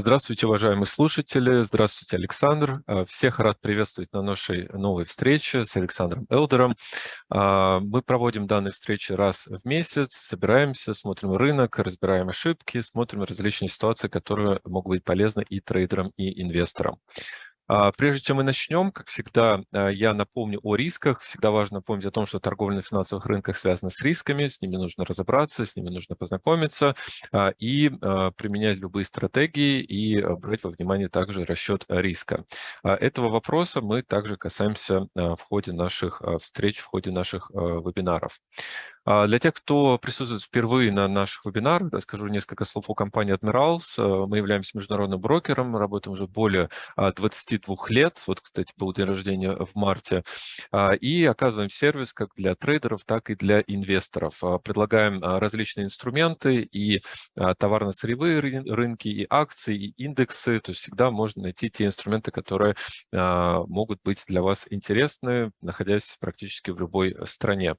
Здравствуйте, уважаемые слушатели. Здравствуйте, Александр. А, всех рад приветствовать на нашей новой встрече с Александром Элдером. А, мы проводим данные встречи раз в месяц, собираемся, смотрим рынок, разбираем ошибки, смотрим различные ситуации, которые могут быть полезны и трейдерам, и инвесторам. А, прежде чем мы начнем, как всегда, а, я напомню о рисках. Всегда важно напомнить о том, что торговля на финансовых рынках связана с рисками, с ними нужно разобраться, с ними нужно познакомиться а, и применять любые стратегии и брать во внимание также расчет риска. Этого вопроса мы также касаемся в ходе наших встреч, в ходе наших вебинаров. А, для тех, кто присутствует впервые на наших вебинарах, да, скажу несколько слов о компании Admirals. Э, мы являемся международным брокером, работаем уже более 22 а, лет. Вот, кстати, был день рождения в марте. А, и оказываем сервис как для трейдеров, так и для инвесторов. Предлагаем различные инструменты и товарно-сырьевые рынки, и акции, и индексы. То есть всегда можно найти те инструменты, которые могут быть для вас интересны, находясь практически в любой стране.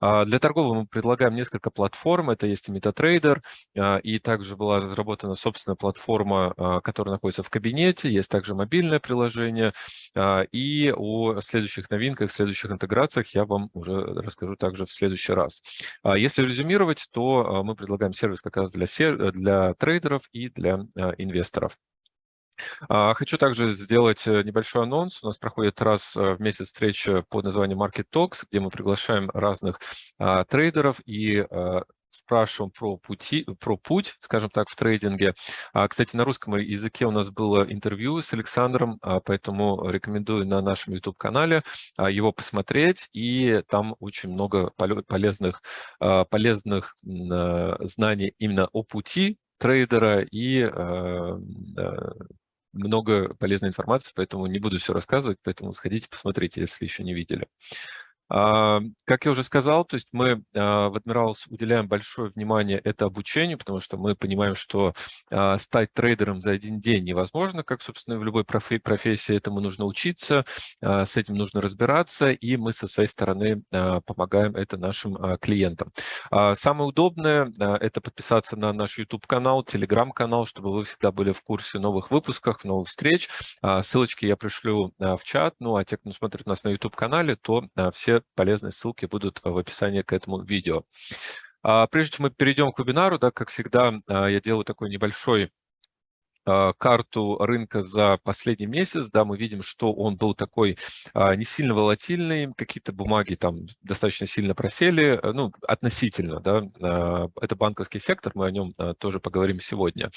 Для торговли торговли мы предлагаем несколько платформ. Это есть и MetaTrader, а, и также была разработана собственная платформа, а, которая находится в кабинете. Есть также мобильное приложение. А, и о следующих новинках, следующих интеграциях я вам уже расскажу также в следующий раз. Если резюмировать, то мы предлагаем сервис как раз для, для трейдеров и для инвесторов. Хочу также сделать э, небольшой анонс. У нас проходит раз э, в месяц встреча под названием Market Talks, где мы приглашаем разных а, трейдеров и а, спрашиваем про, пути, про путь, скажем так, в трейдинге. А, кстати, на русском языке у нас было интервью с Александром, а, поэтому рекомендую на нашем YouTube-канале а, его посмотреть, и там очень много полезных, а, полезных а, знаний именно о пути трейдера и а, много полезной информации, поэтому не буду все рассказывать, поэтому сходите, посмотрите, если еще не видели. А, как я уже сказал, то есть мы а, в Admirals уделяем большое внимание это обучению, потому что мы понимаем, что а, стать трейдером за один день невозможно, как, собственно, в любой профессии. Этому нужно учиться, с этим нужно разбираться, и мы со своей стороны помогаем это нашим клиентам. Самое удобное – это подписаться на наш YouTube-канал, Telegram-канал, чтобы вы всегда были в курсе новых выпусков, новых встреч. Ссылочки я пришлю в чат, ну а те, кто смотрит нас на YouTube-канале, то все полезные ссылки будут в описании к этому видео. А, прежде чем мы перейдем к вебинару, да, как всегда, а, я делаю такой небольшой а, карту рынка за последний месяц, да, мы видим, что он был такой не сильно волатильный, какие-то бумаги там достаточно сильно просели, э, ну, относительно, да, это банковский сектор, мы о нем тоже поговорим сегодня.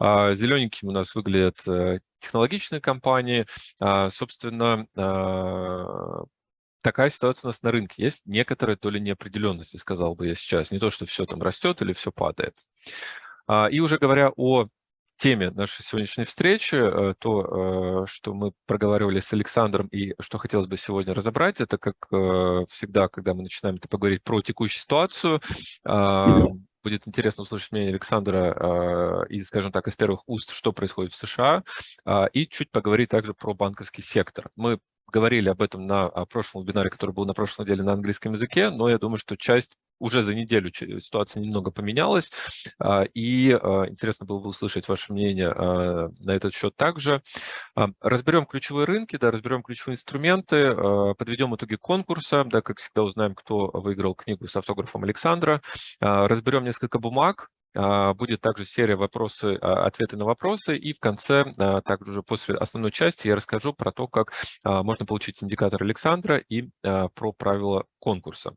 Зелененьким у нас выглядят э, технологичные компании, собственно, такая ситуация у нас на рынке. Есть некоторая доля неопределенности, сказал бы я сейчас. Не то, что все там растет или все падает. А, и уже говоря о теме нашей сегодняшней встречи, э, то, э, что мы проговаривали с Александром и что хотелось бы сегодня разобрать, это как э, всегда, когда мы начинаем это поговорить про текущую ситуацию, будет интересно услышать мнение Александра и, скажем так, из первых уст, что происходит в США, а, и чуть поговорить также про банковский сектор. Мы говорили об этом на прошлом вебинаре, который был на прошлой неделе на английском языке, но я думаю, что часть уже за неделю ситуация немного поменялась, а, и а, интересно было бы услышать ваше мнение а, на этот счет также. Разберем ключевые рынки, да, разберем ключевые инструменты, подведем итоги конкурса, да, как всегда узнаем, кто выиграл книгу с автографом Александра, разберем несколько бумаг, будет также серия вопросы, ответы на вопросы. И в конце, также уже после основной части, я расскажу про то, как можно получить индикатор Александра и про правила конкурса.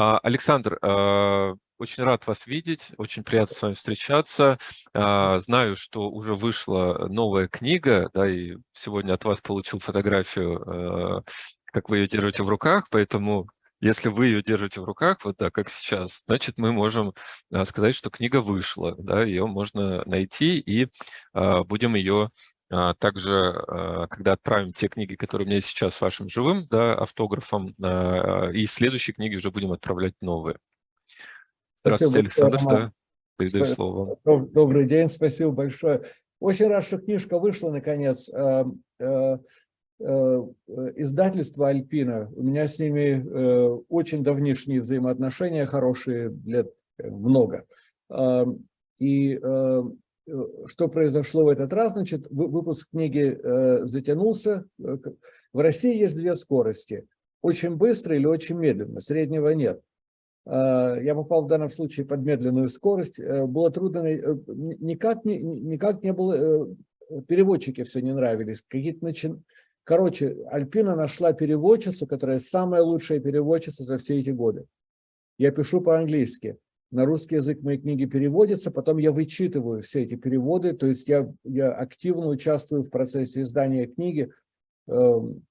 Александр, очень рад вас видеть, очень приятно с вами встречаться. Знаю, что уже вышла новая книга, да, и сегодня от вас получил фотографию, как вы ее держите в руках, поэтому если вы ее держите в руках, вот так, как сейчас, значит, мы можем а, сказать, что книга вышла, да, ее можно найти, и а, будем ее а, также, а, когда отправим те книги, которые у меня сейчас с вашим живым да, автографом, а, и следующие книги уже будем отправлять новые. Здравствуйте, спасибо, Александр, да, передаю слово. Добрый день, спасибо большое. Очень рад, что книжка вышла наконец. издательство Альпина, у меня с ними очень давнишние взаимоотношения хорошие, лет много. И что произошло в этот раз? Значит, выпуск книги затянулся. В России есть две скорости. Очень быстро или очень медленно. Среднего нет. Я попал в данном случае под медленную скорость. Было трудно, никак не, никак не было переводчики все не нравились. Какие-то начин... Короче, Альпина нашла переводчицу, которая самая лучшая переводчица за все эти годы. Я пишу по-английски. На русский язык мои книги переводятся, потом я вычитываю все эти переводы, то есть я, я активно участвую в процессе издания книги. Эм,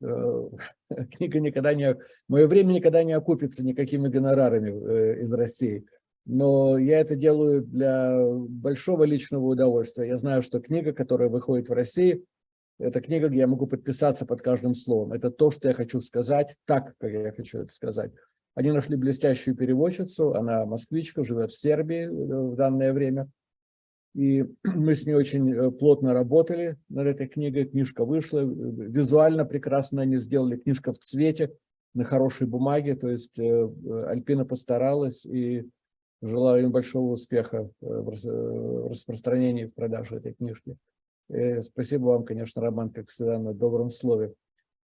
э, книга никогда не... Мое время никогда не окупится никакими гонорарами э, из России но я это делаю для большого личного удовольствия. Я знаю, что книга, которая выходит в России, это книга, где я могу подписаться под каждым словом. Это то, что я хочу сказать, так, как я хочу это сказать. Они нашли блестящую переводчицу, она москвичка, живет в Сербии э, в данное время. И мы с ней очень э, плотно работали над этой книгой. Книжка вышла, визуально прекрасно они сделали, книжка в цвете, на хорошей бумаге. То есть э, Альпина постаралась, и Желаю им большого успеха э, в распространении, в продаже этой книжки. И э, спасибо вам, конечно, Роман, как всегда, на добром слове,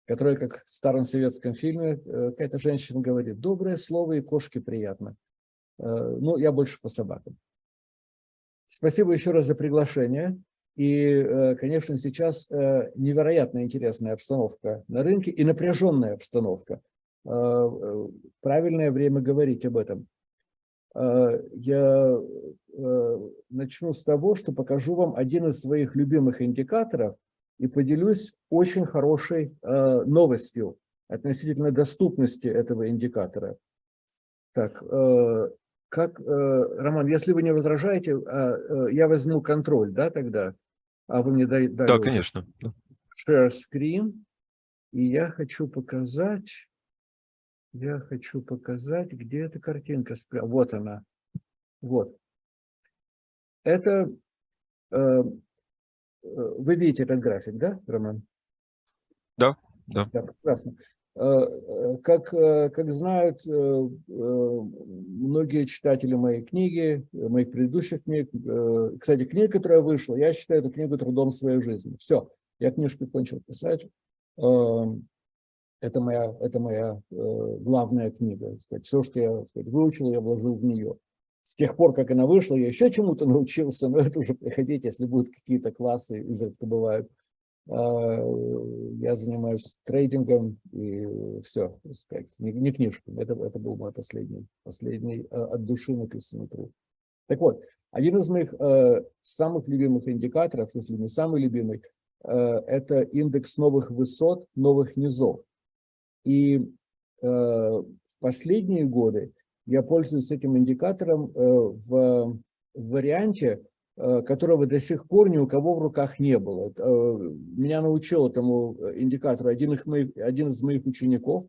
которое, как в старом советском фильме, э, какая-то женщина говорит, доброе слово и кошке приятно. Ну, я больше по собакам. Спасибо еще раз за приглашение. И, конечно, сейчас невероятно интересная обстановка на рынке и напряженная обстановка. Правильное время говорить об этом. Э, я э, начну с того, что покажу вам один из своих любимых индикаторов и поделюсь очень хорошей э, новостью относительно доступности этого индикатора. Так, как, Роман, если вы не возражаете, я возьму контроль, да, тогда? А вы мне дали... Да, конечно. Share screen. И я хочу показать я хочу показать, где эта картинка. Вот она. Вот. Это, э, э, вы видите этот график, да, Роман? Да, да. Да, прекрасно. Э, как, как знают многие читатели моей книги, моих предыдущих книг, кстати, книга, которая вышла, я считаю эту книгу трудом своей жизни. Все, я книжку кончил писать. Эм, это моя, это моя э, главная книга. Все, что я выучил, я вложил в нее. С тех пор, как она вышла, я еще чему-то научился, но это уже приходите, если будут какие-то классы, изредка бывают. Э, я занимаюсь трейдингом и все, сказать, не, не книжками. Это, это был мой последний, последний э, от души написанный труд. Так вот, один из моих э, самых любимых индикаторов, если не самый любимый, это индекс новых высот, новых низов. И в последние годы я пользуюсь этим индикатором э, в, варианте, э, которого до сих пор ни у кого в руках не было. Э, меня научил этому индикатору один из моих, один из моих учеников.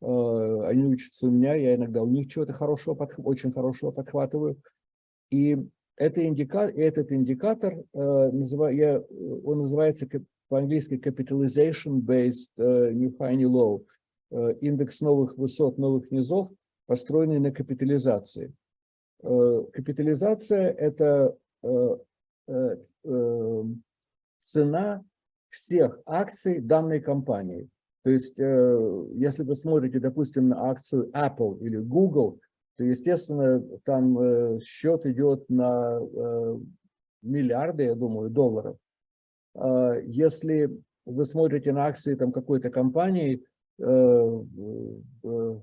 Они учатся у меня, я иногда у них чего-то хорошего, очень хорошего подхватываю. И это индика, этот индикатор, он называется по-английски capitalization-based uh, new high new low. Индекс новых высот, новых низов, построенный на капитализации. Э, капитализация – это э, цена всех акций данной компании. То есть, если вы смотрите, допустим, на акцию Apple или Google, то, естественно, там счет идет на миллиарды, я думаю, долларов. Если вы смотрите на акции там какой-то компании, Э, э,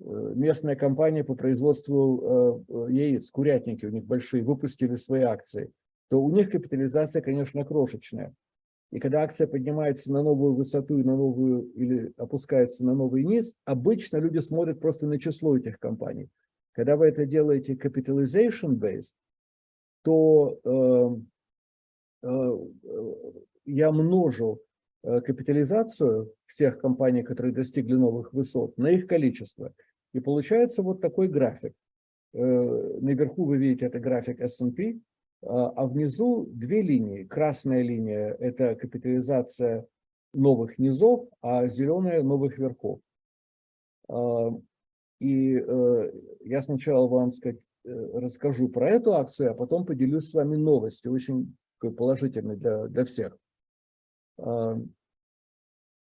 местная компания по производству э, яиц, курятники у них большие, выпустили свои акции, то у них капитализация, конечно, крошечная. И когда акция поднимается на новую высоту и на новую, или опускается на новый низ, обычно люди смотрят просто на число этих компаний. Когда вы это делаете capitalization-based, то э, э, я множу Э, капитализацию всех компаний, которые достигли новых высот, на их количество. И получается вот такой график. Э, наверху вы видите, это график S&P, а, а внизу две линии. Красная линия – это капитализация новых низов, а зеленая новых верхов. А, и э, я сначала вам сказать, э, расскажу про эту акцию, а потом поделюсь с вами новостью, очень положительной для, для всех.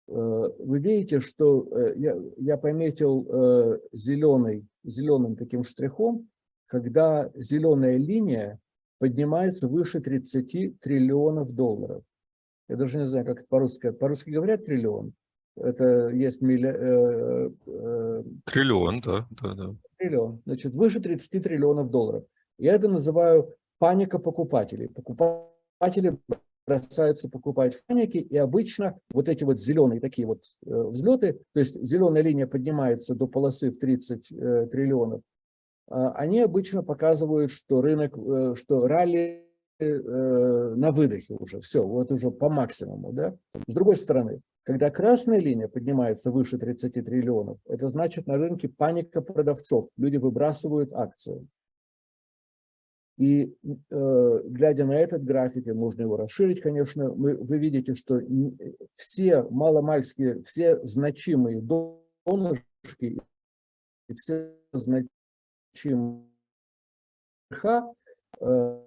Э, вы видите, что я, я пометил зеленый, зеленым таким штрихом, когда зеленая линия поднимается выше 30 триллионов долларов. Я даже не знаю, как это по-русски. По-русски говорят триллион? Это есть милли... Э, э, триллион, да, да, да. Триллион. Значит, выше 30 триллионов долларов. Я это называю паника покупателей. Покупатели бросаются покупать в и обычно вот эти вот зеленые такие вот э, взлеты, то есть зеленая линия поднимается до полосы в 30 э, триллионов, э, они обычно показывают, что рынок, э, что ралли на выдохе уже, все, вот уже по максимуму. Да? С другой стороны, когда красная линия поднимается выше 30 триллионов, это значит на рынке паника продавцов, люди выбрасывают акции. И э, глядя на этот график, можно его расширить, конечно, мы, вы видите, что все маломальские, все значимые донышки и все значимые э,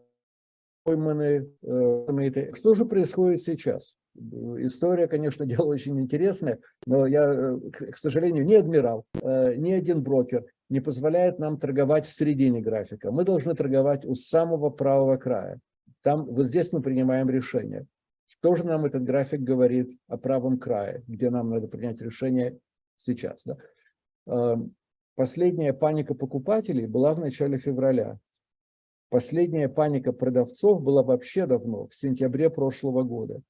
пойманы. Э, что же происходит сейчас? История, конечно, дело очень интересное, но я, э, к сожалению, ни адмирал, э, ни один брокер не позволяет нам торговать в середине графика. Мы должны торговать у самого правого края. Там, вот здесь мы принимаем решение. Что же нам этот график говорит о правом крае, где нам надо принять решение сейчас? Да? Эм, последняя паника покупателей была в начале февраля. Последняя паника продавцов была вообще давно, в сентябре прошлого года.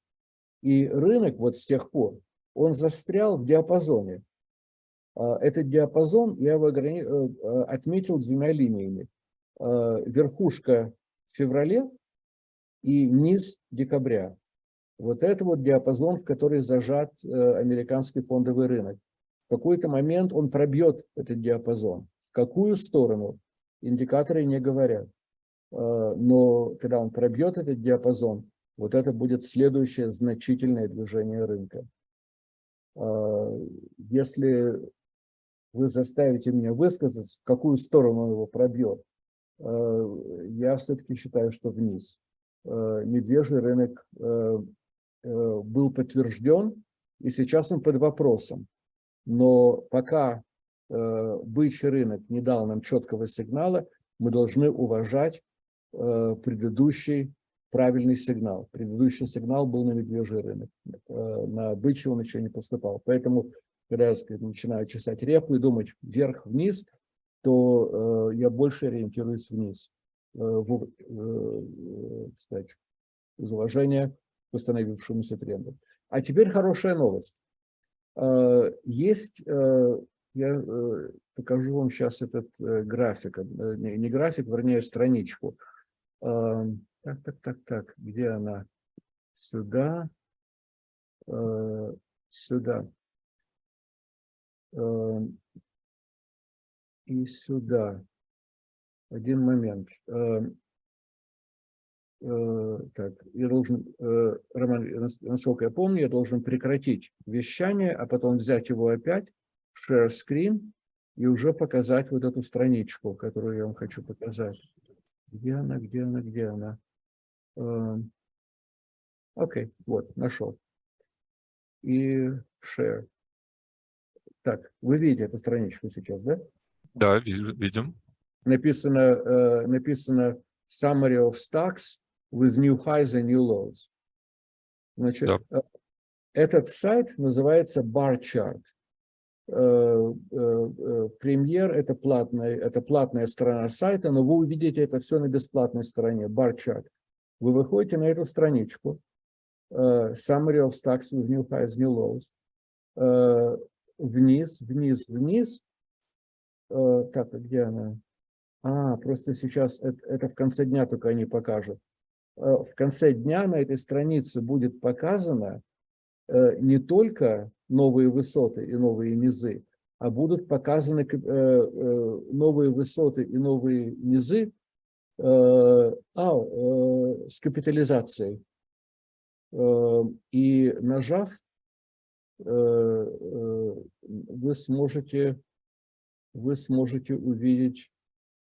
И рынок вот с тех пор, он застрял в диапазоне. А, этот диапазон я его э, э, отметил двумя линиями. А, верхушка в феврале и низ декабря. Вот это вот диапазон, в который зажат э, американский фондовый рынок. В какой-то момент он пробьет этот диапазон. В какую сторону? Индикаторы не говорят. А, но когда он пробьет этот диапазон, вот это будет следующее значительное движение рынка. Если вы заставите меня высказаться, в какую сторону он его пробьет, а, я все-таки считаю, что вниз. Медвежий рынок был подтвержден, и сейчас он под вопросом. Но пока бычий рынок не дал нам четкого сигнала, мы должны уважать Э, предыдущий правильный сигнал. Предыдущий сигнал был на медвежий рынок. Э, на бычий он еще не поступал. Поэтому, когда я сказать, начинаю чесать репу и думать вверх-вниз, то э, я больше ориентируюсь вниз. В, кстати, из уважения к установившемуся тренду. А теперь хорошая новость. Есть, я покажу вам сейчас этот график, не график, вернее, страничку. Так, так, так, так, где она? Сюда, э, сюда. И сюда. Один момент. Э, так, я должен, э, Роман, насколько я помню, я должен прекратить вещание, а потом взять его опять, share screen, и уже показать вот эту страничку, которую я вам хочу показать. Где она, где она, где она? Эм, окей, okay, вот, нашел. И share. Так, вы видите эту страничку сейчас, да? Да, видим. Написано, uh, написано summary of stocks with new highs and new lows. Значит, да. Э, этот сайт называется bar chart. Э, э, э, премьер это платная, это платная сторона сайта, но вы увидите это все на бесплатной стороне, барчат. Вы выходите на эту страничку, summary of stocks with new highs, new lows, вниз, вниз, вниз. Так, а где она? А, просто сейчас это, это в конце дня только они покажут. В конце дня на этой странице будет показано не только новые высоты и новые низы, а будут показаны э, э, новые высоты и новые низы э, а, с капитализацией. И нажав вы сможете, вы сможете увидеть...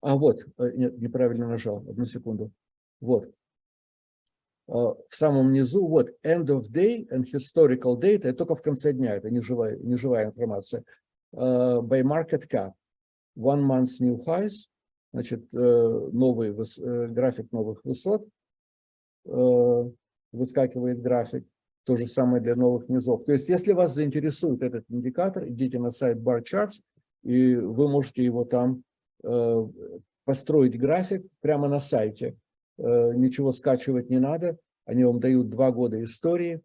А, вот, нет, неправильно нажал, одну секунду. Вот, в самом низу, вот, end of day and historical data, это только в конце дня, это не живая, не живая информация, by market cap, one month new highs, значит, новый график новых высот, выскакивает график, то же самое для новых низов. То есть, если вас заинтересует этот индикатор, идите на сайт Bar Charts, и вы можете его там построить график прямо на сайте. Э, ничего скачивать не надо, они вам дают два года истории,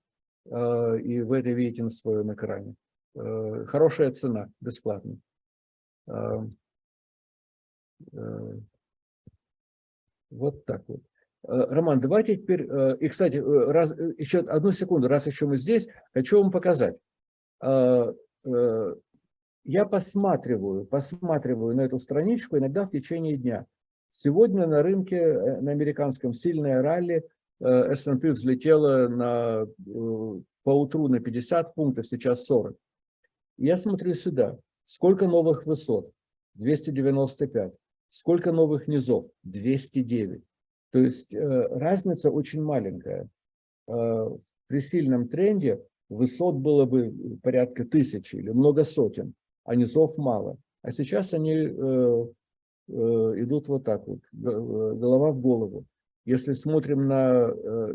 э, и вы это видите на своем экране. Э, хорошая цена, бесплатно. Вот так вот. Роман, давайте теперь, и, кстати, раз, еще одну секунду, раз еще мы здесь, хочу вам показать. Я посматриваю, посматриваю на эту страничку иногда в течение дня. Сегодня на рынке, э, на американском, сильное ралли, э, S&P взлетело на, э, по утру на 50 пунктов, сейчас 40. Я смотрю сюда, сколько новых высот? 295. Сколько новых низов? 209. То есть разница очень маленькая. При сильном тренде высот было бы порядка тысячи или много сотен, а низов мало. А сейчас они Э, идут вот так вот, э, голова в голову. Если смотрим на, э,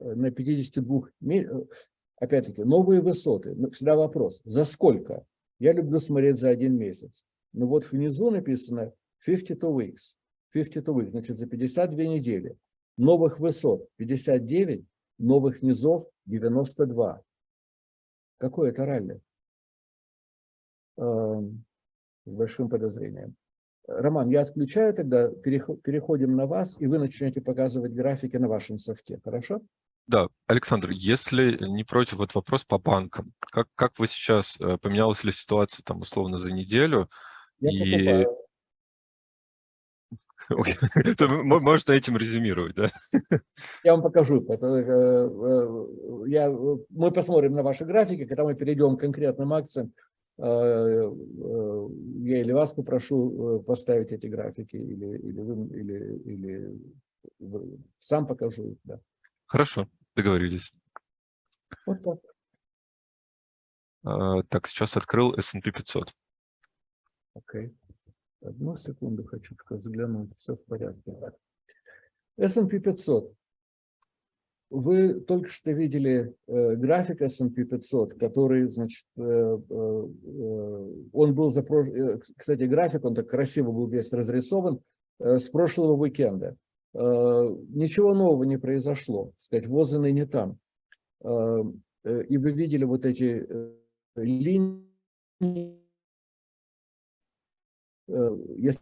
на 52, опять-таки, новые высоты, всегда вопрос, за сколько? Я люблю смотреть за один месяц. Но вот внизу написано 52 weeks, 52 weeks, значит, за 52 недели. Новых высот 59, новых низов 92. Какое это ралли? Эм, с большим подозрением. Роман, я отключаю тогда, переходим на вас, и вы начнете показывать графики на вашем софте, хорошо? Да, Александр, если не против, вот вопрос по банкам. Как, как вы сейчас, э, поменялась ли ситуация там условно за неделю? Я и... Можно этим резюмировать, да? Я вам покажу. Э, э, я, мы посмотрим на ваши графики, когда мы перейдем к конкретным акциям, Э, я или вас попрошу поставить эти графики, или, или, вы, или, или сам покажу их. Да. Хорошо, договорились. Вот так. А, так, сейчас открыл S&P 500. Окей. Одну секунду хочу только заглянуть, все в порядке. S&P 500. Вы только что видели э, график S&P 500, который, значит, э, э, он был, за, э, кстати, график, он так красиво был весь разрисован э, с прошлого уикенда. Э, ничего нового не произошло, сказать, возаны не там. Э, э, и вы видели вот эти э, линии, если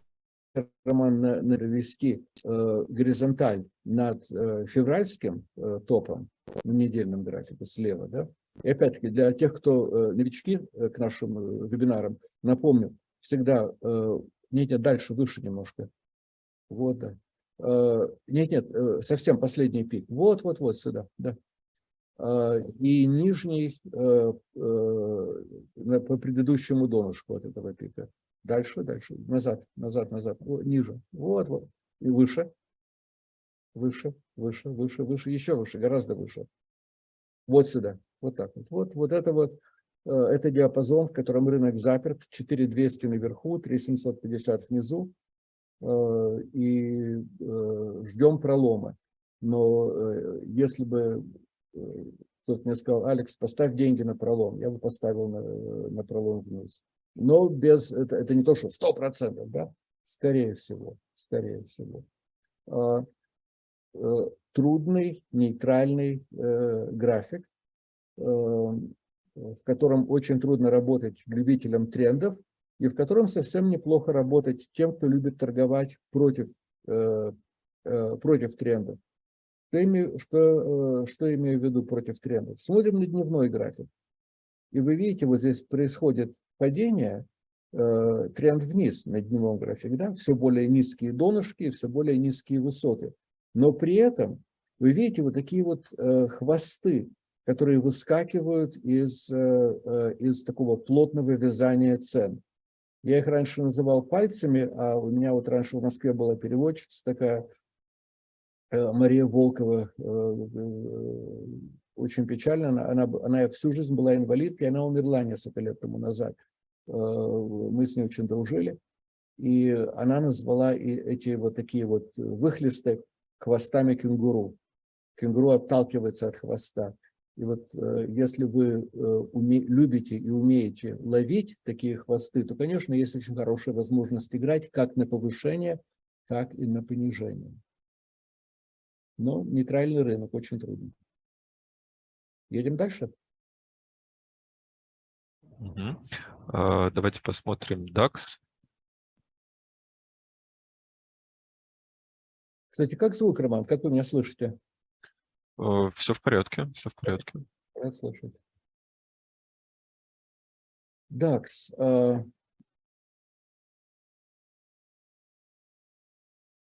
роман навести э, горизонталь над э, февральским э, топом на недельном графике слева, да, и опять-таки для тех, кто э, новички э, к нашим э, вебинарам, напомню, всегда э, нет, нет, дальше, выше немножко. Вот, да. Э, нет, нет, э, совсем последний пик. Вот, вот, вот сюда, да. Э, и нижний э, э, по предыдущему донышку от этого пика. Дальше, дальше, назад, назад, назад, ниже. Вот, вот. И выше. Выше, выше, выше, выше, еще выше, гораздо выше. Вот сюда. Вот так вот. Вот, вот это вот, э, это диапазон, в котором рынок заперт. 4200 наверху, 3750 внизу. Э, и э, ждем пролома. Но если бы кто-то мне сказал, Алекс, поставь деньги на пролом, я бы поставил на, на пролом вниз но без, это, это не то, что сто процентов, да, скорее всего, скорее всего. А, э, трудный, нейтральный э, график, э, в котором очень трудно работать любителям трендов, и в котором совсем неплохо работать тем, кто любит торговать против, против трендов. Что имею, что, что имею в виду против трендов? Смотрим на дневной график. И вы видите, вот здесь происходит падение, э, тренд вниз на дневном графике, да, все более низкие донышки, все более низкие высоты. Но при этом вы видите вот такие вот э, хвосты которые выскакивают из, из такого плотного вязания цен. Я их раньше называл пальцами, а у меня вот раньше в Москве была переводчица такая, Мария Волкова, очень печально, она, она, она всю жизнь была инвалидкой, она умерла несколько лет тому назад. Мы с ней очень дружили. И она назвала эти вот такие вот выхлесты хвостами кенгуру. Кенгуру отталкивается от хвоста. И вот э, если вы э, уме, любите и умеете ловить такие хвосты, то, конечно, есть очень хорошая возможность играть как на повышение, так и на понижение. Но нейтральный рынок очень трудно. Едем дальше. Угу. А, давайте посмотрим DAX. Кстати, как звук, Роман? Как вы меня слышите? Э, все в порядке, все в порядке. Рад слышать. DAX. Э,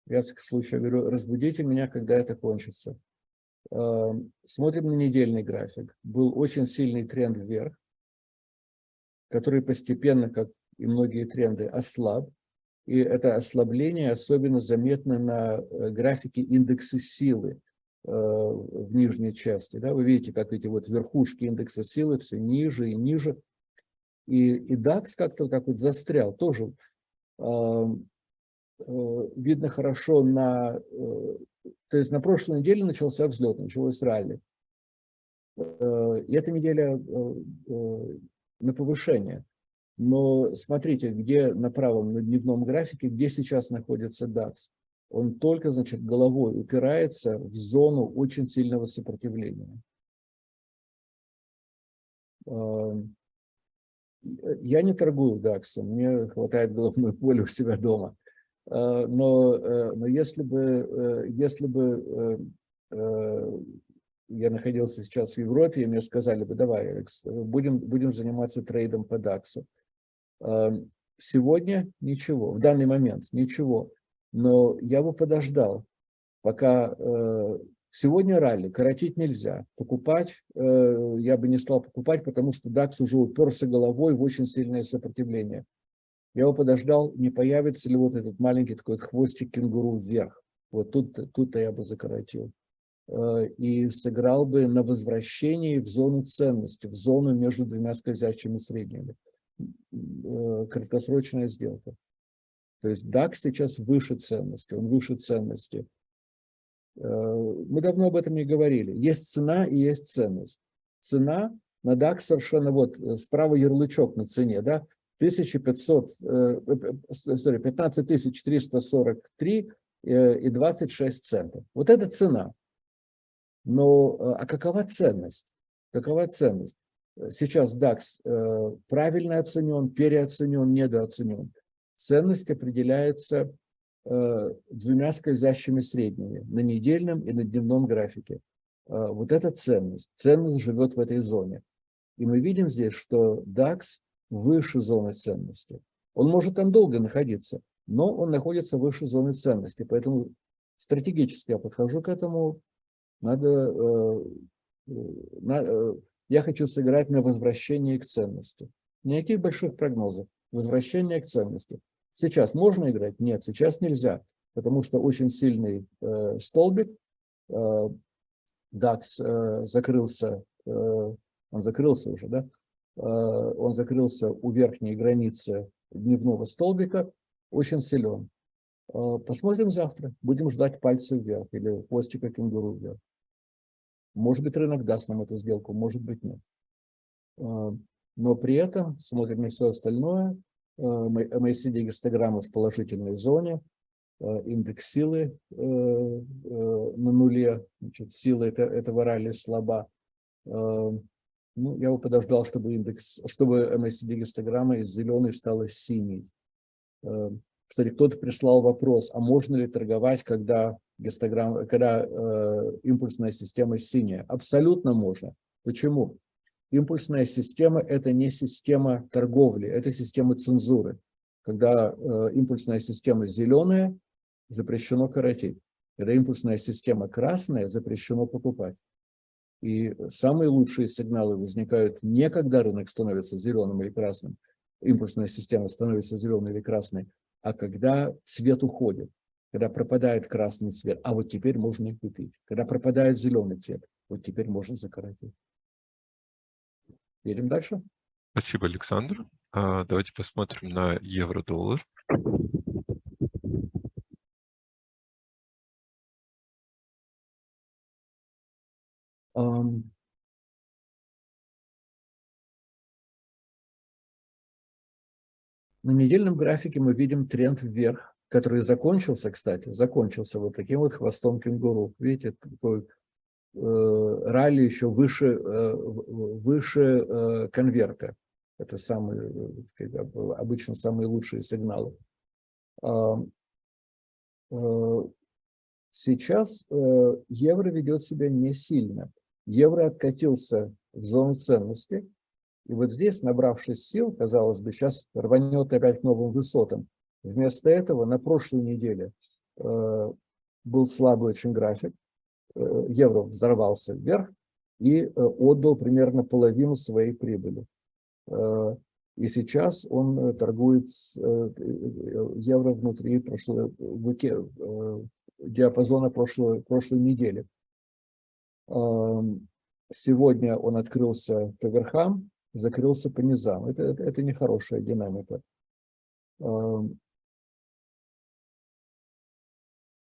я, в случае говорю, разбудите меня, когда это кончится. Э, смотрим на недельный график. Был очень сильный тренд вверх, который постепенно, как и многие тренды, ослаб. И это ослабление особенно заметно на э, графике индекса силы э, в нижней части. Да? Вы видите, как эти вот верхушки индекса силы все ниже и ниже. И, и DAX как-то так вот застрял. Тоже э, видно хорошо на... То есть на прошлой неделе начался взлет, началось ралли. И эта неделя на повышение. Но смотрите, где на правом, на дневном графике, где сейчас находится DAX. Он только, значит, головой упирается в зону очень сильного сопротивления. Я не торгую DAX, мне хватает головной боли у себя дома. А, но, э, но если бы, э, если бы э, я находился сейчас в Европе, и мне сказали бы, давай, Алекс, будем, будем заниматься трейдом по DAX. Эм, сегодня ничего, в данный момент ничего, но я бы подождал, пока э, сегодня ралли, коротить нельзя, покупать э, я бы не стал покупать, потому что DAX уже уперся головой в очень сильное сопротивление. Я бы подождал, не появится ли вот этот маленький такой хвостик кенгуру вверх. Вот тут, тут-то я бы закоротил. Э, и сыграл бы на возвращении в зону ценности, в зону между двумя скользящими средними. Э, краткосрочная сделка. То есть DAX сейчас выше ценности, он выше ценности. Э, мы давно об этом не говорили. Есть цена и есть ценность. Цена на DAX совершенно вот справа ярлычок на цене, да, 1500, sorry, 15443 и 26 центов. Вот это цена. Но а какова ценность? Какова ценность? Сейчас DAX э, правильно оценен, переоценен, недооценен. Ценность определяется э, двумя скользящими средними на недельном и на дневном графике. Э, вот эта ценность. Ценность живет в этой зоне. И мы видим здесь, что DAX выше зоны ценности. Он может там долго находиться, но он находится выше зоны ценности. Поэтому стратегически я подхожу к этому. Надо, я хочу сыграть на возвращение к ценности. Никаких больших прогнозов. Возвращение к ценности. Сейчас можно играть? Нет, сейчас нельзя, потому что очень сильный э, столбик. Э, DAX э, закрылся, э, он закрылся уже, да? Э, он закрылся у верхней границы дневного столбика, очень силен. Э, посмотрим завтра. Будем ждать пальцев вверх или хвостика кенгуру вверх. Может быть, рынок даст нам эту сделку, может быть, нет. А, но при этом смотрим на все остальное. MACD гистограммы в положительной зоне, индекс силы э, э, на нуле, значит, сила этого ралли слаба. Ну, я бы подождал, чтобы индекс, чтобы MACD гистограмма из зеленой стала синей. Кстати, кто-то прислал вопрос, а можно ли торговать, когда гистограмма, когда э, импульсная система синяя. Абсолютно можно. Почему? Импульсная система – это не система торговли, это система цензуры. Когда э, импульсная система зеленая, запрещено коротить. Когда импульсная система красная, запрещено покупать. И самые лучшие сигналы возникают не когда рынок становится зеленым или красным, импульсная система становится зеленой или красной, а когда цвет уходит, когда пропадает красный цвет, а вот теперь можно и купить. Когда пропадает зеленый цвет, вот теперь можно закоротить. Едем дальше. Спасибо, Александр. А, давайте посмотрим на евро-доллар. На недельном графике мы видим тренд вверх, который закончился, кстати, закончился вот таким вот хвостом кенгуру. Видите, такой э, ралли еще выше, э, выше э, конверта. Это самые, э, сказать, обычно самые лучшие сигналы. Э, сейчас э, евро ведет себя не сильно. Евро откатился в зону ценности. И вот здесь, набравшись сил, казалось бы, сейчас рванет опять к новым высотам. Вместо этого на прошлой неделе э, был слабый очень график. Э, евро взорвался вверх и э, отдал примерно половину своей прибыли. Э, и сейчас он э, торгует э, евро внутри прошлой, э, диапазона прошлой, прошлой недели. Сегодня он открылся по верхам, закрылся по низам. Это, это, это нехорошая динамика.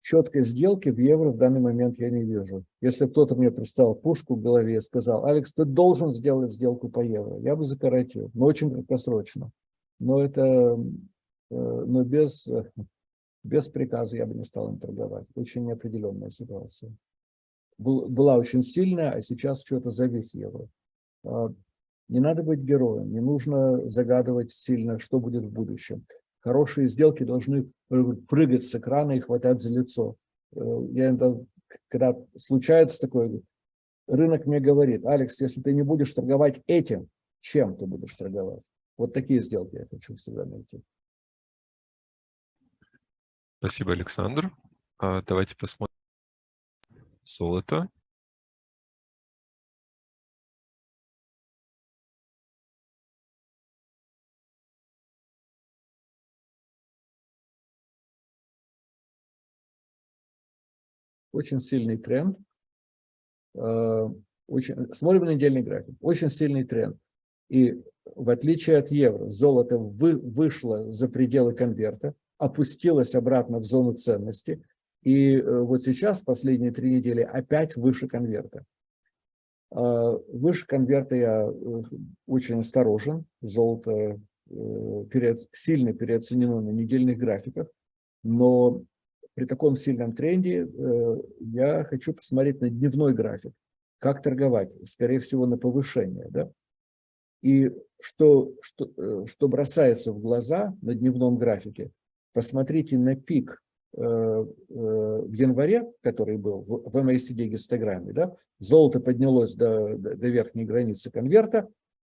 Четкой сделки в евро в данный момент я не вижу. Если кто-то мне представил пушку в голове и сказал, Алекс, ты должен сделать сделку по евро, я бы закоротил, но очень краткосрочно. Но это, э, но без, без приказа я бы не стал им торговать. Очень неопределенная ситуация была очень сильная, а сейчас что-то завис евро. А, не надо быть героем, не нужно загадывать сильно, что будет в будущем. Хорошие сделки должны прыгать с экрана и хватать за лицо. Э, я иногда, когда случается такое, рынок мне говорит, Алекс, если ты не будешь торговать этим, чем ты будешь торговать? Вот такие сделки я хочу всегда найти. Спасибо, Александр. А, давайте посмотрим золото. Очень сильный тренд. Э, очень, смотрим на недельный график. Очень сильный тренд. И в отличие от евро, золото вы, вышло за пределы конверта, опустилось обратно в зону ценности – и э, вот сейчас, последние три недели, опять выше конверта. А, выше конверта я э, очень осторожен. Золото э, перед, сильно переоценено на недельных графиках. Но при таком сильном тренде я хочу посмотреть на дневной график. Как торговать? Скорее всего, на повышение. Да? И что, что, что бросается в глаза на дневном графике, посмотрите на пик в январе, который был в MACD гистограмме, да, золото поднялось до, до верхней границы конверта,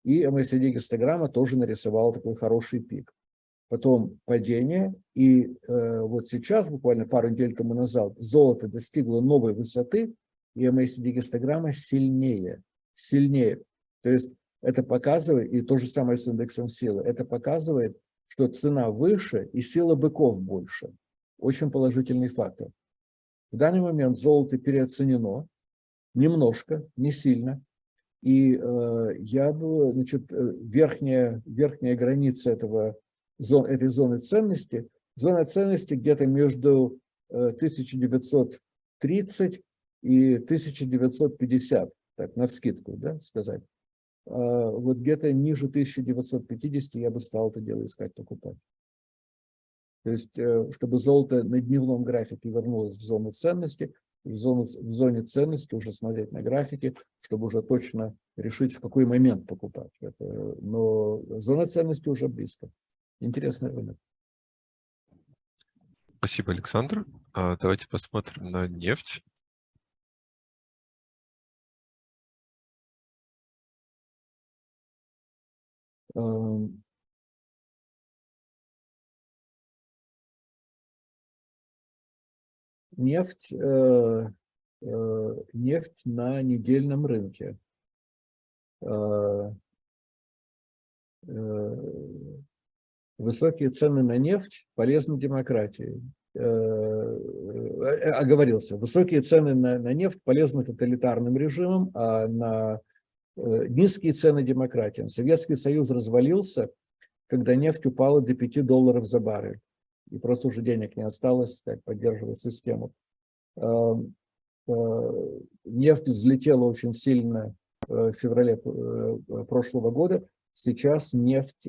и MACD гистограмма тоже нарисовала такой хороший пик. Потом падение, и э, вот сейчас, буквально пару недель тому назад, золото достигло новой высоты, и MACD гистограмма сильнее, сильнее. То есть это показывает, и то же самое с индексом силы, это показывает, что цена выше и сила быков больше очень положительный фактор. В данный момент золото переоценено, немножко, не сильно. И э, я бы, значит, э, верхняя, верхняя граница этого, зон, этой зоны ценности, зона ценности где-то между э, 1930 и 1950, так, на скидку, да, сказать. Э, вот где-то ниже 1950 я бы стал это дело искать, покупать. То есть, э, чтобы золото на дневном графике вернулось в зону ценности, в, зону, в зоне ценности уже смотреть на графике, чтобы уже точно решить, в какой момент покупать. Это, но зона ценности уже близко. Интересный рынок. Спасибо, Александр. А, давайте посмотрим на нефть. Эм, нефть, э, э, нефть на недельном рынке. Э, высокие цены на нефть полезны демократии. Оговорился. Высокие цены на, на нефть полезны тоталитарным режимам, а на низкие цены демократиям. Советский Союз развалился, когда нефть упала до 5 долларов за баррель и просто уже денег не осталось так, поддерживать систему. Эм, э, нефть взлетела очень сильно э, в феврале э, прошлого года. Сейчас нефть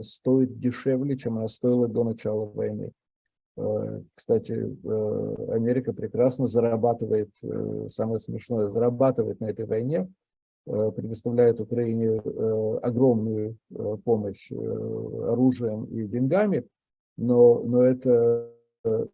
стоит дешевле, чем она стоила до начала войны. Кстати, Америка прекрасно зарабатывает, самое смешное, зарабатывает на этой войне, предоставляет Украине огромную помощь оружием и деньгами, но, но это э,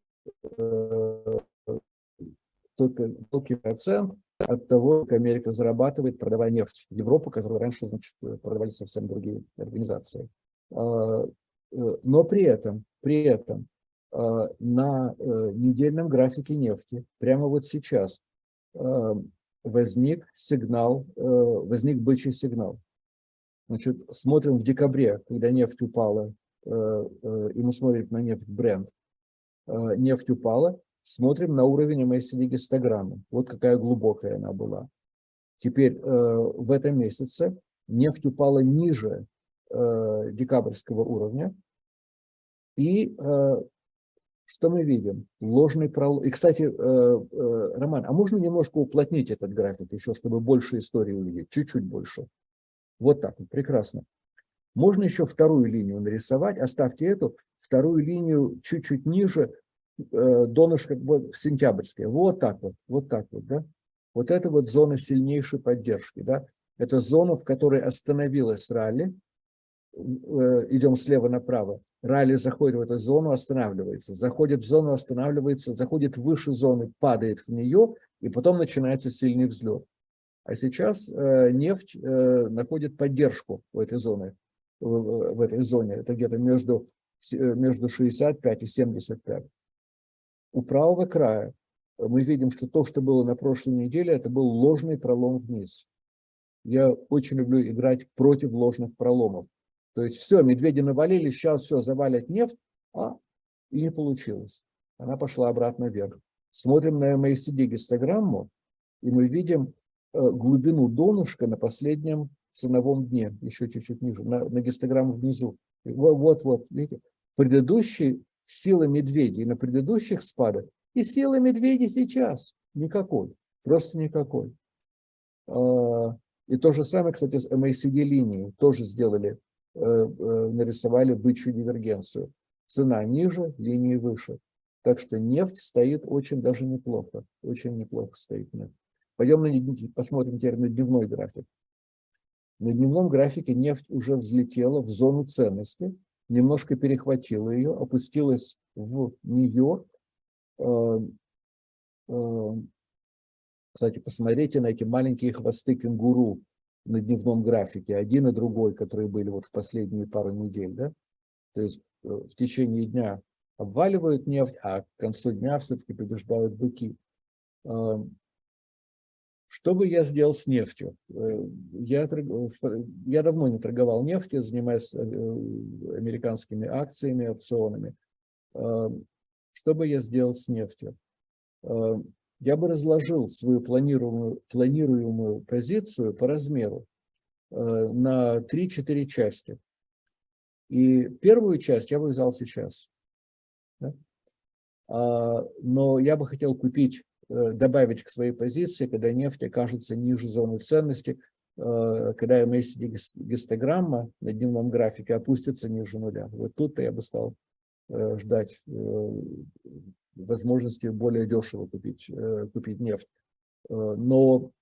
только мелкий процент от того, как Америка зарабатывает, продавая нефть в Европу, которую раньше значит, продавали совсем другие организации. А, э, но при этом, при этом а, на э, недельном графике нефти прямо вот сейчас возник сигнал, возник бычий сигнал. Значит, смотрим в декабре, когда нефть упала Э, э, и мы смотрим на нефть бренд, э, нефть упала, смотрим на уровень MACD гистограммы. Вот какая глубокая она была. Теперь в этом месяце нефть упала ниже декабрьского уровня. И что мы видим? Ложный пролом. И, кстати, Роман, а можно немножко уплотнить этот график еще, чтобы больше истории увидеть? Чуть-чуть больше. Вот так, прекрасно. Можно еще вторую линию нарисовать, оставьте эту, вторую линию чуть-чуть ниже, э, донышко вот, сентябрьское. Вот так вот, вот так вот, да. Вот это вот зона сильнейшей поддержки, да. Это зона, в которой остановилась ралли. Э, идем слева направо. Ралли заходит в эту зону, останавливается. Заходит в зону, останавливается, заходит выше зоны, падает в нее, и потом начинается сильный взлет. А сейчас э, нефть э, находит поддержку в этой зоне в, в этой зоне. Это где-то между, э, между 65 и 75. У правого края мы видим, что то, что было на прошлой неделе, это был ложный пролом вниз. Я очень люблю играть против ложных проломов. То есть все, медведи навалили, сейчас все, завалят нефть, а и не получилось. Она пошла обратно вверх. Смотрим на MACD гистограмму, и мы видим э, глубину донышка на последнем ценовом дне, еще чуть-чуть ниже, на, на гистограмму внизу. Вот-вот, видите, предыдущие силы медведей на предыдущих спадах и силы медведей сейчас никакой, просто никакой. А, и то же самое, кстати, с MACD линией тоже сделали, э, э, нарисовали бычью дивергенцию. Цена ниже, линии выше. Так что нефть стоит очень даже неплохо, очень неплохо стоит нефть. Пойдем на, посмотрим теперь на дневной график. На дневном графике нефть уже взлетела в зону ценности, немножко перехватила ее, опустилась в нее. Э, э, кстати, посмотрите на эти маленькие хвосты кенгуру на дневном графике, один и другой, которые были вот в последние пару недель. Да? То есть э, в течение дня обваливают нефть, а к концу дня все-таки побеждают быки. Что бы я сделал с нефтью? Э, я, я давно не торговал нефтью, занимаюсь э, американскими акциями, опционами. Э, что бы я сделал с нефтью? Я бы разложил свою планируемую, планируемую позицию по размеру на 3-4 части. И первую часть я бы взял сейчас. А, но я бы хотел купить Э, добавить к своей позиции, когда нефть окажется ниже зоны ценности, э, когда MACD гистограмма на дневном графике опустится ниже нуля. Вот тут я бы стал э, ждать возможности более дешево купить, купить нефть. Но,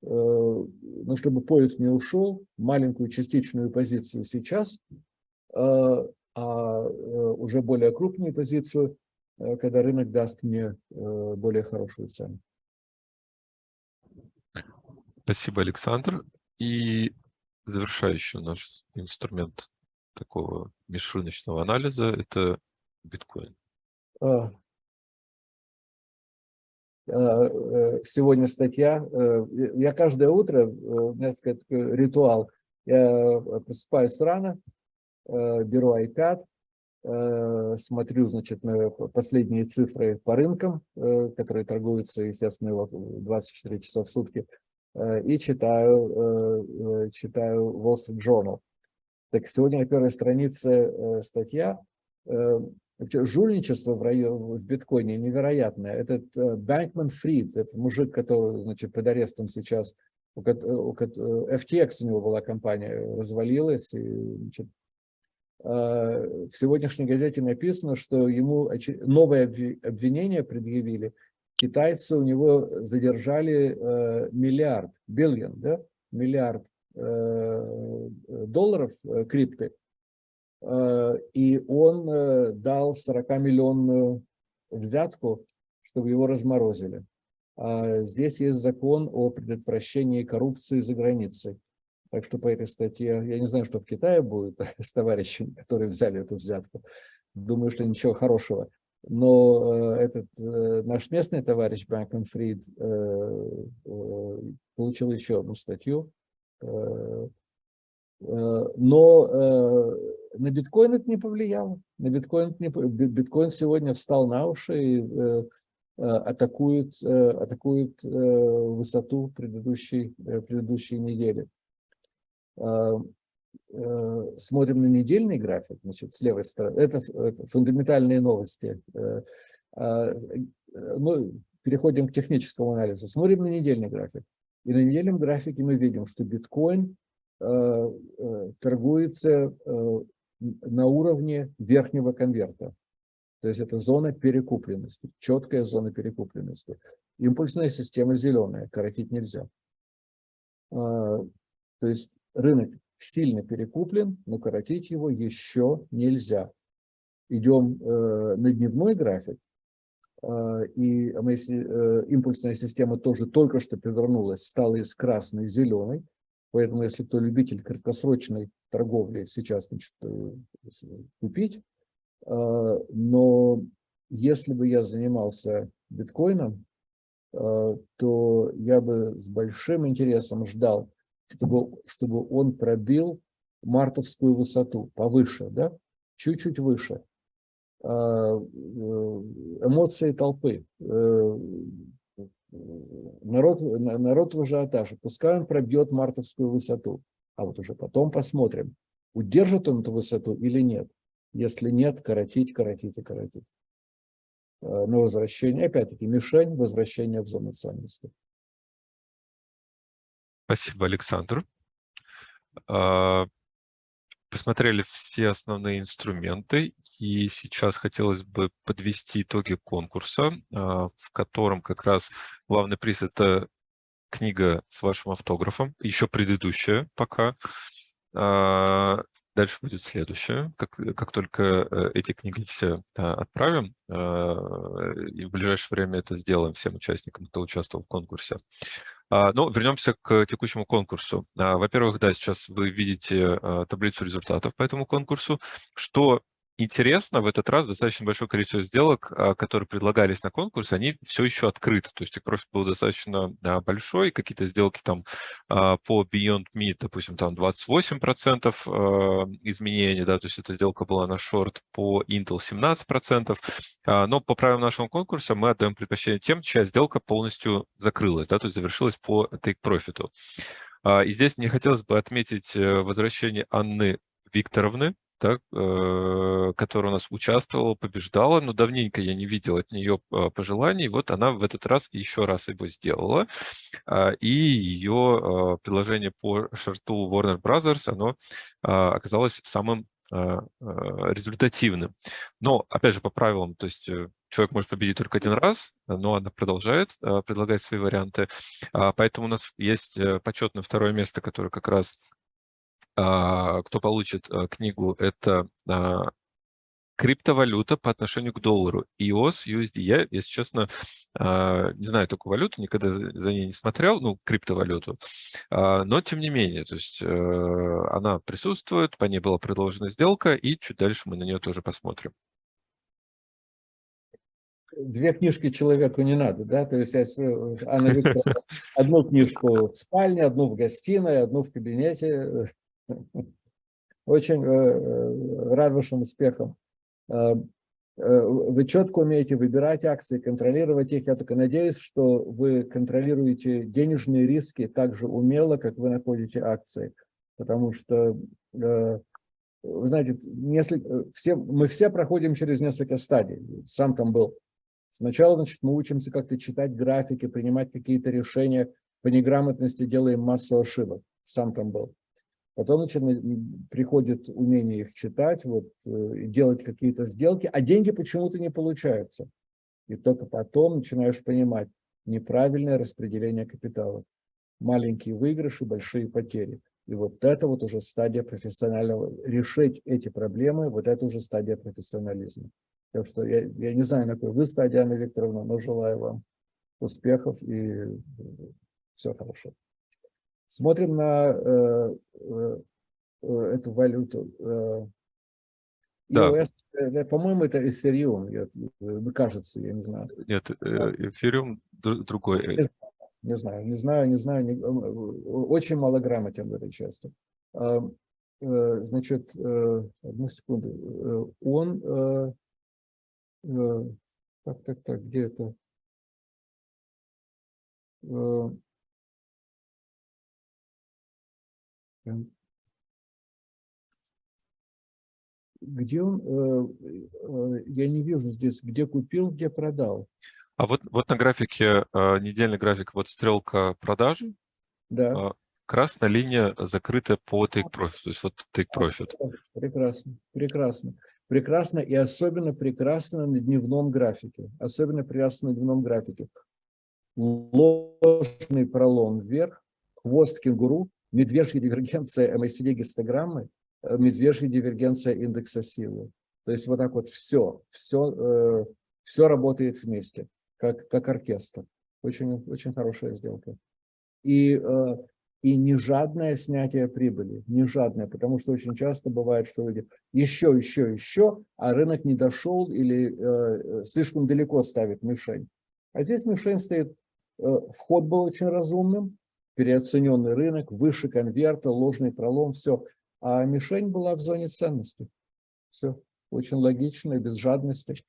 но чтобы поезд не ушел, маленькую частичную позицию сейчас, а уже более крупную позицию Э, когда рынок даст мне э, более хорошую цену. Спасибо, Александр. И завершающий наш инструмент такого межрыночного анализа – это биткоин. А, сегодня статья. Я каждое утро, у меня, так сказать, ритуал. Я просыпаюсь рано, беру iPad, смотрю, значит, на последние цифры по рынкам, которые торгуются, естественно, 24 часа в сутки, и читаю, читаю Wall Street Journal. Так сегодня на первой странице статья жульничество в, районе, в биткоине невероятное. Этот Бэнкман Фрид, этот мужик, который значит, под арестом сейчас, у, FTX у него была компания, развалилась. И, значит, в сегодняшней газете написано, что ему новое обвинение предъявили. Китайцы у него задержали миллиард, биллион, да, миллиард долларов крипты Э, и он э, дал 40-миллионную взятку, чтобы его разморозили. А здесь есть закон о предотвращении коррупции за границей. Так что по этой статье, я не знаю, что в Китае будет с товарищами, которые взяли эту взятку. Думаю, что ничего хорошего. Но э, этот наш местный товарищ Бэнкман Фрид получил еще одну статью. Но на биткоин это не повлияло. На биткоин, не, биткоин сегодня встал на уши и э, э атакует, э, атакует э, высоту предыдущей, э, предыдущей недели. Э, э, смотрим на недельный график, значит, с левой стороны. Это, это фундаментальные новости. Э, э, ну, переходим к техническому анализу. Смотрим на недельный график. И на недельном графике мы видим, что биткоин э, торгуется на уровне верхнего конверта. То есть это зона перекупленности, четкая зона перекупленности. Импульсная система зеленая, коротить нельзя. А, то есть рынок сильно перекуплен, но коротить его еще нельзя. Идем э, на дневной график, а, и э, импульсная система тоже только что повернулась, стала из красной зеленой. Поэтому, если кто любитель краткосрочной торговли, сейчас значит, э, купить. А, но если бы я занимался биткоином, а, то я бы с большим интересом ждал, чтобы, чтобы он пробил мартовскую высоту повыше, да, чуть-чуть выше. А, э, эмоции толпы, э, народ, народ в ажиотаже, пускай он пробьет мартовскую высоту, а вот уже потом посмотрим, удержит он эту высоту или нет. Если нет, коротить, коротить и коротить. Э, на возвращение, опять-таки, мишень возвращения в зону ценности. Спасибо, Александр. А, посмотрели все основные инструменты, и сейчас хотелось бы подвести итоги конкурса, а, в котором как раз главный приз – это книга с вашим автографом, еще предыдущая пока. А, дальше будет следующее. Как, как только э, эти книги все отправим, и в ближайшее время это сделаем всем участникам, кто участвовал в конкурсе. Но ну, вернемся к текущему конкурсу. Во-первых, да, сейчас вы видите таблицу результатов по этому конкурсу. Что интересно, в этот раз достаточно большое количество сделок, а, которые предлагались на конкурс, они все еще открыты. То есть их профит был достаточно большой. Какие-то сделки там а, по Beyond Meat, допустим, там 28% а, изменений, да, то есть эта сделка была на шорт, по Intel 17%. Но по правилам нашего конкурса мы отдаем предпочтение тем, чья сделка полностью закрылась, да, то есть завершилась по take profit. И здесь мне хотелось бы отметить э, возвращение Анны Викторовны, да, э, которая у нас участвовала, побеждала, но давненько я не видел от нее а, пожеланий. Вот она в этот раз еще раз его сделала, а, и ее а, предложение по шарту Warner Brothers, оно оказалось самым результативным. Но, опять же, по правилам, то есть э, человек может победить только один раз, но она продолжает предлагать свои варианты. Поэтому у нас есть э, почетное второе место, которое как раз кто получит а, книгу, это а, криптовалюта по отношению к доллару. EOS, USD. Я, если честно, не знаю такую валюту, никогда за ней не смотрел, ну, криптовалюту. Но, тем не менее, то есть э, она присутствует, по ней была предложена сделка, и чуть дальше мы на нее тоже посмотрим. две книжки человеку не надо, да, то есть Анна Викторовна, одну книжку в спальне, одну в гостиной, одну в кабинете. Очень рад вашим успехам. Вы четко умеете выбирать акции, контролировать их. Я только надеюсь, что вы контролируете денежные риски так же умело, как вы находите акции. Потому что вы знаете, несколько, все, мы все проходим через несколько стадий. Сам там был. Сначала, значит, мы учимся как-то читать графики, принимать какие-то решения. По неграмотности делаем массу ошибок. Сам там был. Потом, значит, приходит умение их читать, вот, э, делать какие-то сделки, а деньги почему-то не получаются. И только потом начинаешь понимать неправильное распределение капитала. Маленькие выигрыши, большие потери. И вот это вот уже стадия профессионального, решить эти проблемы, вот это уже стадия профессионализма. Так что я, я не знаю, на какой вы стадии, Анна Викторовна, но желаю вам успехов и все хорошо. Смотрим на э, э, эту валюту. Э, да. э, По-моему, это эфириум, кажется, я не знаю. Нет, э, эфириум другой. Не знаю, не знаю, не знаю. Не, э, очень мало грамотен в этой части. А, э, значит, э, одну секунду. Он... Так, так, так, где это? Где он? Я не вижу здесь, где купил, где продал. А вот, вот на графике, э, недельный график, вот стрелка продажи, да. э, красная линия закрыта по take profit, то есть вот take profit. Прекрасно, прекрасно. Прекрасно и особенно прекрасно на дневном графике. Особенно прекрасно на дневном графике. Ложный пролом вверх, хвост кенгуру, медвежья дивергенция MACD гистограммы, э, медвежья дивергенция индекса силы. То есть вот так вот все, все, все работает вместе как, как оркестр. Очень, очень хорошая сделка. И, э, и не жадное снятие прибыли, не жадное, потому что очень часто бывает, что люди еще, еще, еще, а рынок не дошел или э, слишком далеко ставит мишень. А здесь мишень стоит, э, вход был очень разумным, переоцененный рынок, выше конверта, ложный пролом, все. А мишень была в зоне ценности. Все очень логично, без жадности.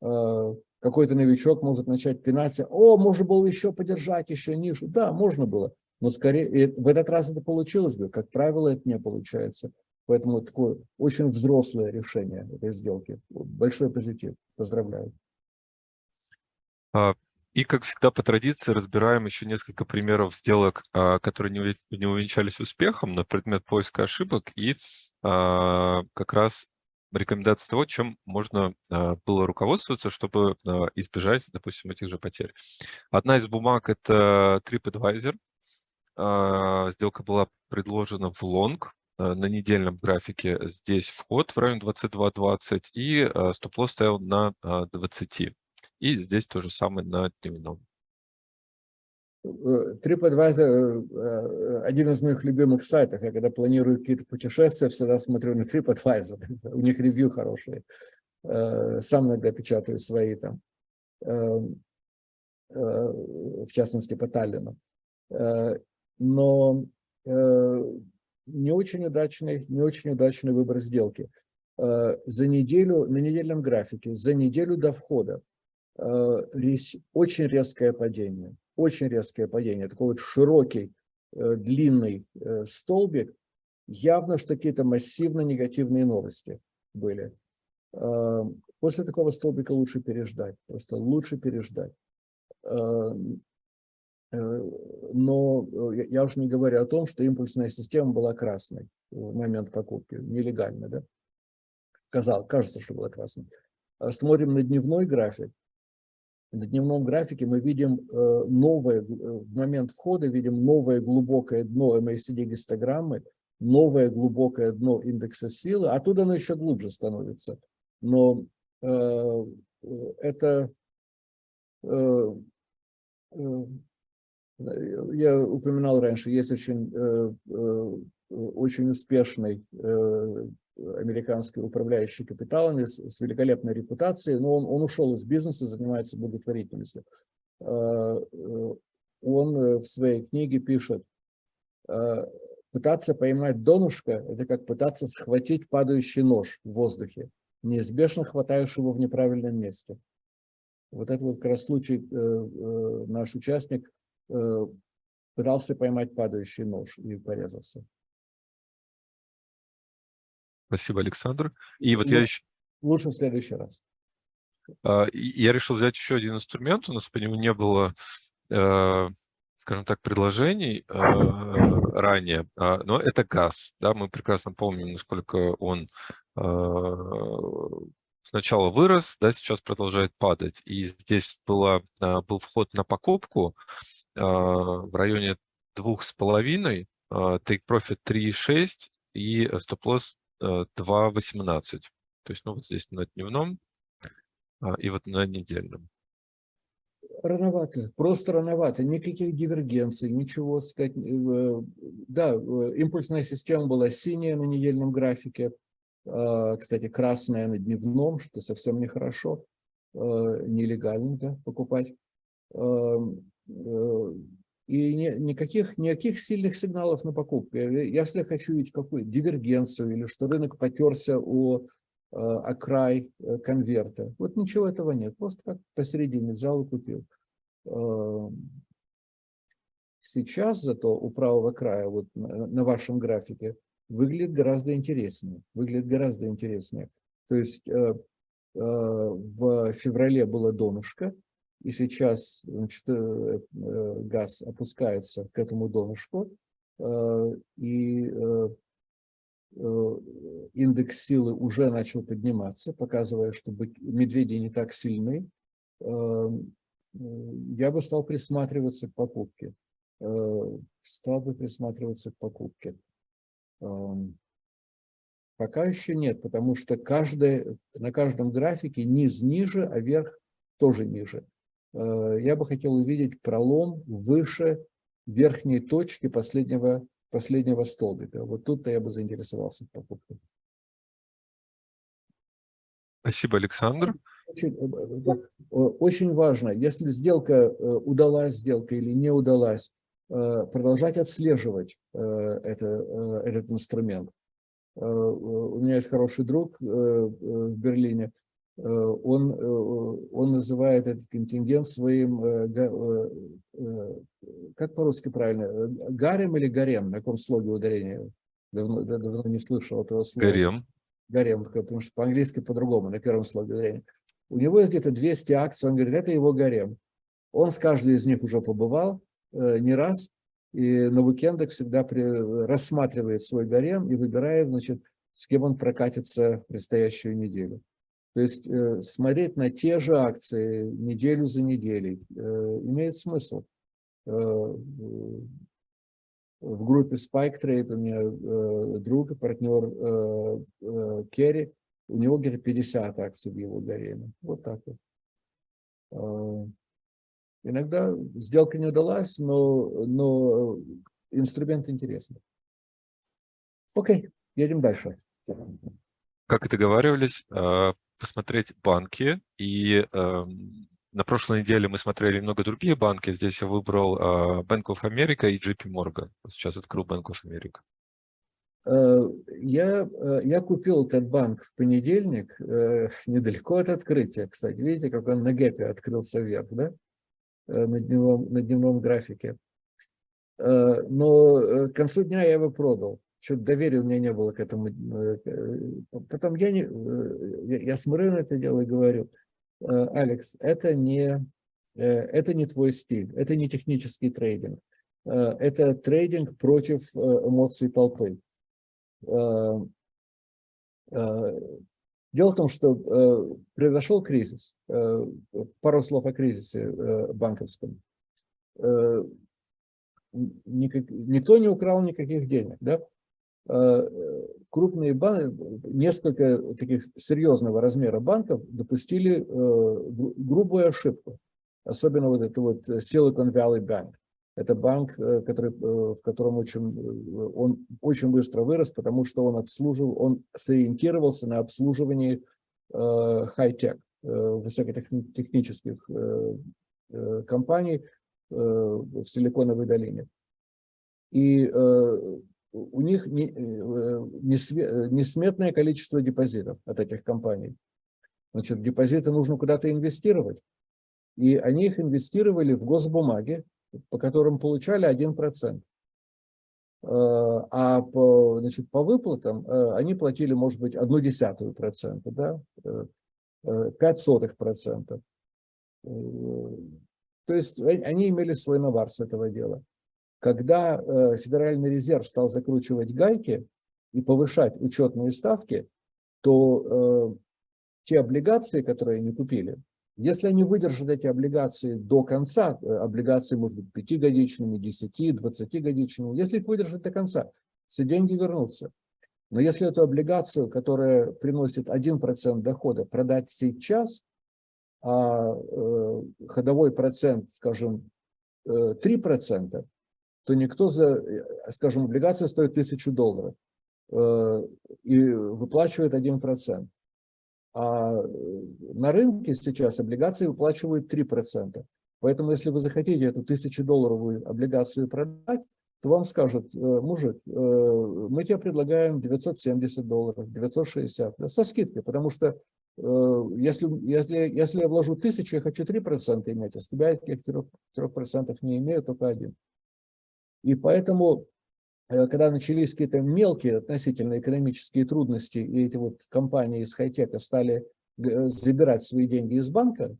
Э, какой-то новичок может начать пинаться, о, можно было еще подержать, еще ниже. Да, можно было, но скорее, в этот раз это получилось бы, как правило, это не получается. Поэтому такое очень взрослое решение этой сделки. Большой позитив. Поздравляю. И, как всегда, по традиции разбираем еще несколько примеров сделок, а, которые не увенчались успехом на предмет поиска ошибок и а, как раз рекомендации того, чем можно а, было руководствоваться, чтобы избежать, допустим, этих же потерь. Одна из бумаг – это TripAdvisor. Сделка была предложена в лонг на недельном графике. Здесь вход в районе 22.20 и стоп-лосс стоял на 20. И здесь то же самое на дневном. Э, TripAdvisor э, э, один из моих любимых сайтов. Я когда планирую какие-то путешествия, всегда смотрю на TripAdvisor. У них ревью хорошие. Сам иногда печатаю свои там, в частности по Таллину. Но не очень удачный, не очень удачный выбор сделки. За неделю, на недельном графике, за неделю до входа очень резкое падение очень резкое падение, такой вот широкий, э, длинный э, столбик, явно, что какие-то массивно негативные новости были. Э, после такого столбика лучше переждать, просто лучше переждать. Но я уже не говорю о том, что импульсная система была красной в момент покупки, нелегально, да? Казалось, кажется, что была красной. Смотрим на дневной график, на дневном графике мы видим э, новое, э, в момент входа видим новое глубокое дно MACD гистограммы, новое глубокое дно индекса силы, оттуда оно еще глубже становится. Но э, это, я упоминал раньше, есть очень, очень успешный американский управляющий капиталами с, с великолепной репутацией, но он, он ушел из бизнеса, занимается благотворительностью. Он в своей книге пишет, пытаться поймать донышко – это как пытаться схватить падающий нож в воздухе. Неизбежно хватаешь его в неправильном месте. Вот это вот как раз случай, наш участник пытался поймать падающий нож и порезался. Спасибо, Александр. И вот ну, я еще... Лучше в следующий раз. А, я решил взять еще один инструмент. У нас по нему не было, э, скажем так, предложений э, ранее, а, но это газ. Да, мы прекрасно помним, насколько он э, сначала вырос, да, сейчас продолжает падать. И здесь была, был вход на покупку в районе двух с половиной, take profit 3,6 и стоп-лосс 2.18. То есть, ну, вот здесь на дневном а, и вот на недельном. Рановато, просто рановато, никаких дивергенций, ничего сказать. Э, да, э, импульсная система была синяя на недельном графике, а, кстати, красная на дневном, что совсем нехорошо, э, нелегально да, покупать. И ни, никаких, никаких сильных сигналов на покупку. Если хочу видеть какую дивергенцию или что рынок потерся о, э, о край э, конверта, вот ничего этого нет. Просто как посередине взял и купил. Эм, сейчас зато у правого края, вот на, вашем графике, выглядит гораздо интереснее. Выглядит гораздо интереснее. То есть э, в феврале было донышко, и сейчас значит, э, э, газ опускается к этому донышку, э, и индекс силы уже начал подниматься, показывая, что медведи не так сильны, я бы стал присматриваться к покупке. Стал бы присматриваться к покупке. Пока еще нет, потому что каждый, на каждом графике низ ниже, а верх тоже ниже. Э, я бы хотел увидеть пролом выше верхней точки последнего, последнего столбика. Вот тут-то я бы заинтересовался в покупке. Спасибо, Александр. Очень, э, э, очень важно, если сделка удалась, сделка или не удалась, продолжать отслеживать это, этот инструмент. У меня есть хороший друг в Берлине, он, э, он называет этот контингент своим, э, как по-русски правильно, гарем или гарем, на каком слоге ударения? Давно, давно не слышал этого слова. Гарем. Гарем, потому что по-английски по-другому, на первом слоге ударения. У него есть где-то 200 акций, он говорит, это его гарем. Он с каждой из них уже побывал не раз, и на уикендах всегда при, рассматривает свой гарем и выбирает, значит, с кем он прокатится в предстоящую неделю. То есть э, смотреть на те же акции неделю за неделей э, имеет смысл. Э, в группе Spike Trade у меня друг и партнер Керри, у него где-то 50 акций в его гареме. Вот так вот. Иногда сделка не удалась, но, но инструмент интересный. Окей, едем дальше. Как и договаривались, посмотреть банки. И э, на прошлой неделе мы смотрели много другие банки. Здесь я выбрал э, Bank of America и JP Morgan. Сейчас открыл Bank of America. Э, я, э, я купил этот банк в понедельник, э, недалеко от открытия. Кстати, видите, как он на гэпе открылся вверх, да? На дневном, на дневном графике. Но к концу дня я его продал что-то доверия у меня не было к этому. Э, э, потом я, не, э, я смотрю на это дело и говорю, Алекс, это не, это не твой стиль, это не технический трейдинг, это трейдинг против эмоций толпы. Дело в том, что произошел кризис. Пару слов о кризисе банковском. Никто не украл никаких денег. Да? Э, крупные банки, несколько таких серьезного размера банков допустили э, грубую ошибку. Особенно вот это вот Silicon Valley Bank. Это банк, который, в котором очень, он очень быстро вырос, потому что он обслуживал, он сориентировался на обслуживании хай-тек, высокотехнических компаний в Силиконовой долине. И у них несметное количество депозитов от этих компаний. Значит, депозиты нужно куда-то инвестировать. И они их инвестировали в госбумаги, по которым получали 1%. Э, а по, значит, по выплатам э, они платили, может быть, одну десятую процента, да, 5 э, сотых процента. То есть они имели свой навар с этого дела. Когда Федеральный резерв стал закручивать гайки и повышать учетные ставки, то те облигации, которые они купили, если они выдержат эти облигации до конца, э, облигации, может быть, пятигодичными, 10, 20-годичными, если их выдержат до конца, все деньги вернутся. Но если эту облигацию, которая приносит 1% дохода, продать сейчас, а э, ходовой процент, скажем, э, 3%, то никто за, э, скажем, облигация стоит 1000 долларов э, и выплачивает 1%. А э, на рынке сейчас облигации выплачивают 3%. Поэтому, если вы захотите эту тысячедолларовую облигацию продать, то вам скажут, «Э, мужик, мы тебе предлагаем 970 долларов, 960, да, со скидкой, потому что если, если, если я вложу тысячу, я хочу 3% иметь, а с тебя этих 3% не имею, только один. И поэтому Э, когда начались какие-то мелкие относительно экономические трудности, и эти вот компании из хай-тека стали э, забирать свои деньги из банка,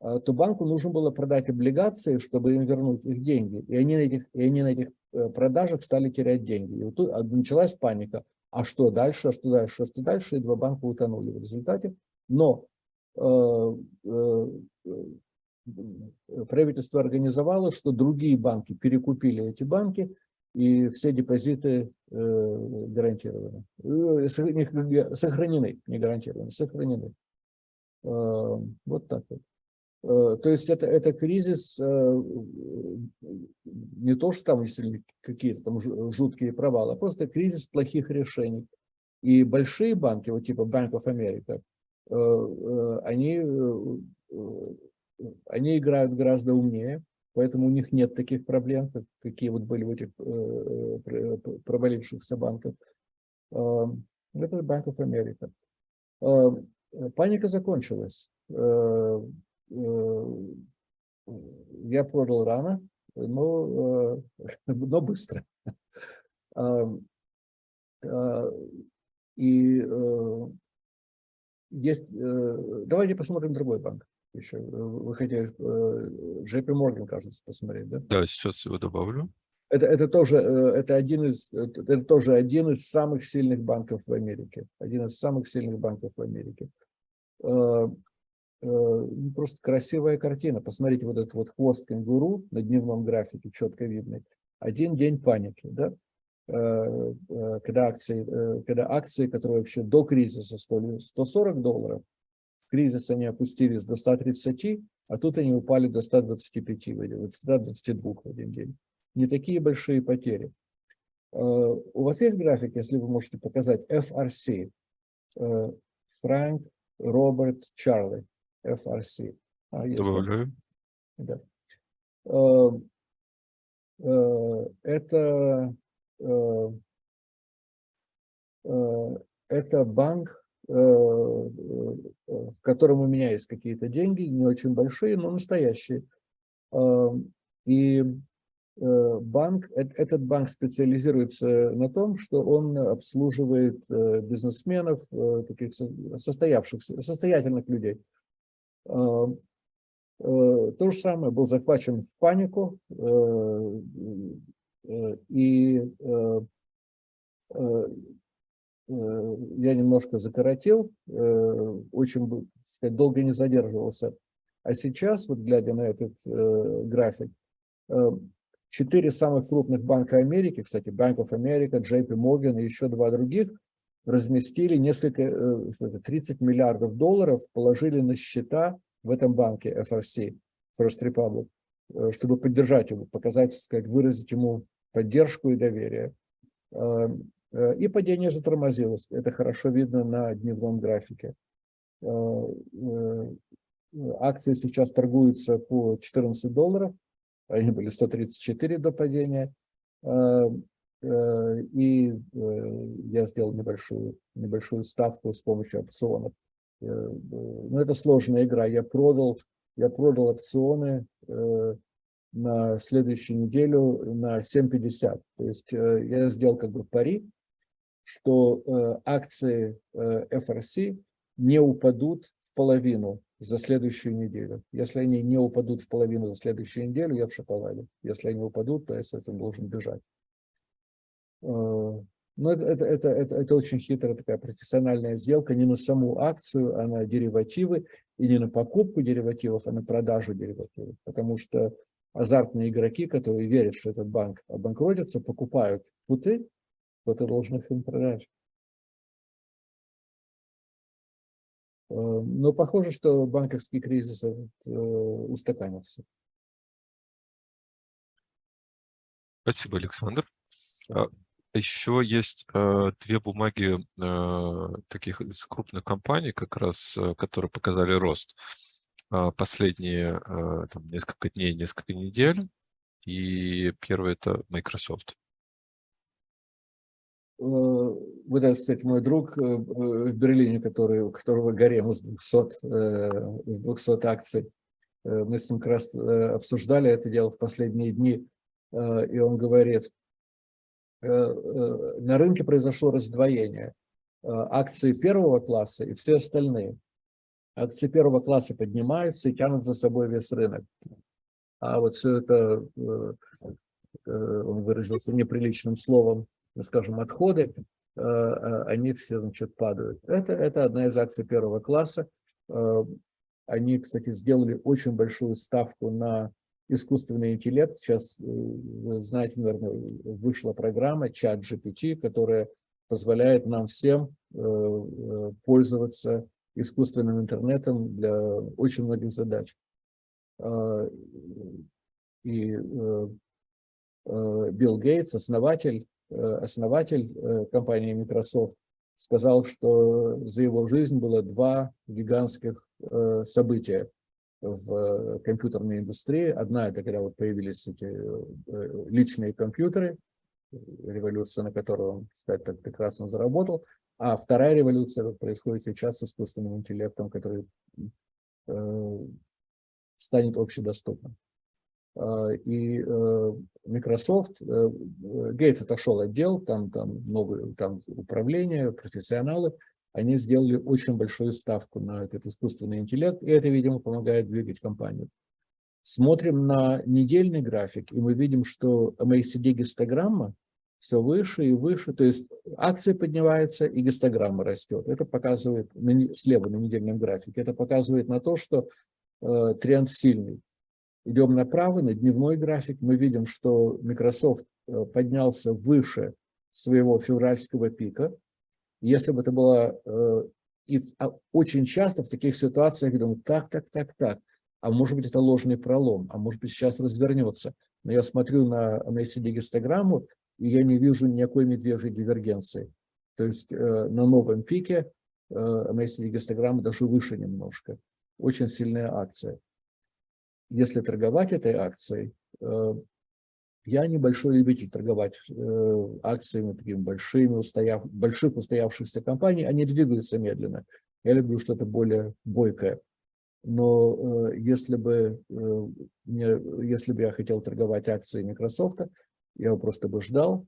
э, то банку нужно было продать облигации, чтобы им вернуть их деньги. И они на этих, и они на этих продажах стали терять деньги. И вот тут а, началась паника. А что дальше, а что дальше, а что дальше? И два банка утонули в результате. Но э, правительство организовало, что другие банки перекупили эти банки, и все депозиты э, гарантированы, э, сохранены, не гарантированы, сохранены. Э, вот так вот. То есть это, это кризис не то, что там какие-то там жуткие провалы, а просто кризис плохих решений. И большие банки, вот типа Bank of America, они, они играют гораздо умнее, Поэтому у них нет таких проблем, как, какие вот были в этих э, провалившихся банках. Э, это Bank of America. Э, паника закончилась. Э, э, я продал рано, но, э, но быстро. Э, э, и э, есть, э, давайте посмотрим другой банк еще. Вы хотели э, JP Morgan, кажется, посмотреть, да? Да, сейчас его добавлю. Это, это, тоже, э, это, один из, это тоже один из самых сильных банков в Америке. Один из самых сильных банков в Америке. Э, ну, просто красивая картина. Посмотрите, вот этот вот хвост кенгуру на дневном графике, четко видный. Один день паники, да? Когда акции, когда акции, которые вообще до кризиса стоили 140 долларов, в кризис они опустились до 130, а тут они упали до 125, 122 в один день. Не такие большие потери. Э, у вас есть график, если вы можете показать, FRC, Фрэнк, Роберт, Чарли, FRC. А, Добавляю. Да. Э, э, это, это банк, Э, э, в котором у меня есть какие-то деньги, не очень большие, но настоящие. Э, и банк, этот банк специализируется на том, что он обслуживает бизнесменов, таких состоявшихся, состоятельных людей. То же самое, был захвачен в панику, и Э, я немножко закоротил, э, очень сказать, долго не задерживался. А сейчас, вот глядя на этот э, график, четыре самых крупных банка Америки, кстати, Bank of America, JP Morgan и еще два других, разместили несколько, 30 миллиардов долларов, положили на счета в этом банке FRC, First Republic. э, чтобы поддержать его, показать, так сказать, выразить ему поддержку и доверие. Э, и падение затормозилось. Это хорошо видно на дневном графике. Акции сейчас торгуются по 14 долларов. Они были 134 до падения. И я сделал небольшую, небольшую ставку с помощью опционов. Но это сложная игра. Я продал я продал опционы э, на следующую неделю на 7.50. То есть э, я сделал как бы пари, что э, акции FRC не упадут в половину за следующую неделю. Если они не упадут в половину за следующую неделю, я в шоколаде. Если они упадут, то я с этим должен бежать. Но это, это, это, это, это очень хитрая такая профессиональная сделка не на саму акцию, а на деривативы. И не на покупку деривативов, а на продажу деривативов. Потому что азартные игроки, которые верят, что этот банк обанкротится, покупают путы, то ты должен их им продать. Э, но похоже, что банковский кризис э, устаканился. Спасибо, Александр. А, еще есть э, две бумаги э, таких из крупных компаний, как раз, э, которые показали рост э, последние э, там, несколько дней, несколько недель. И первый это Microsoft. Э, вот это, кстати, мой друг э, в Берлине, который, у которого гарем из 200, из 200 акций. Мы с ним как раз обсуждали это дело в последние дни, и он говорит, Э, э, на рынке произошло раздвоение. Э, акции первого класса и все остальные. Акции первого класса поднимаются и тянут за собой весь рынок. А вот все это, он выразился неприличным словом, скажем, отходы, они все, значит, падают. Это, это одна из акций первого класса. Они, кстати, сделали очень большую ставку на искусственный интеллект. Сейчас, э, вы знаете, наверное, вышла программа чат GPT, которая позволяет нам всем э, э, пользоваться искусственным интернетом для очень многих задач. И Билл Гейтс, основатель, основатель компании Microsoft, сказал, что за его жизнь было два гигантских события в э, компьютерной индустрии. Одна – это когда вот появились эти э, личные компьютеры, революция, на которую он, кстати, так прекрасно заработал. А вторая революция происходит сейчас с искусственным интеллектом, который э, станет общедоступным. А, и Microsoft, Гейтс отошел отдел, там, там, новые, там управление, профессионалы – они сделали очень большую ставку на этот искусственный интеллект, и это, видимо, помогает двигать компанию. Смотрим на недельный график, и мы видим, что MACD-гистограмма все выше и выше, то есть акция поднимается и гистограмма растет. Это показывает слева на недельном графике, это показывает на то, что э, тренд сильный. Идем направо, на дневной график, мы видим, что Microsoft э, поднялся выше своего февральского пика, если бы это было... Э, и а, очень часто в таких ситуациях я думаю, так, так, так, так, а может быть это ложный пролом, а может быть сейчас развернется. Но я смотрю на, на гистограмму, и я не вижу никакой медвежьей дивергенции. То есть э, на новом пике э, гистограмма даже выше немножко. Очень сильная акция. Если торговать этой акцией, э, я небольшой любитель торговать э, акциями такими большими, устояв, больших устоявшихся компаний. Они двигаются медленно. Я люблю что-то более бойкое. Но э, если, бы, мне, если бы я хотел торговать акции Microsoft, я бы просто бы ждал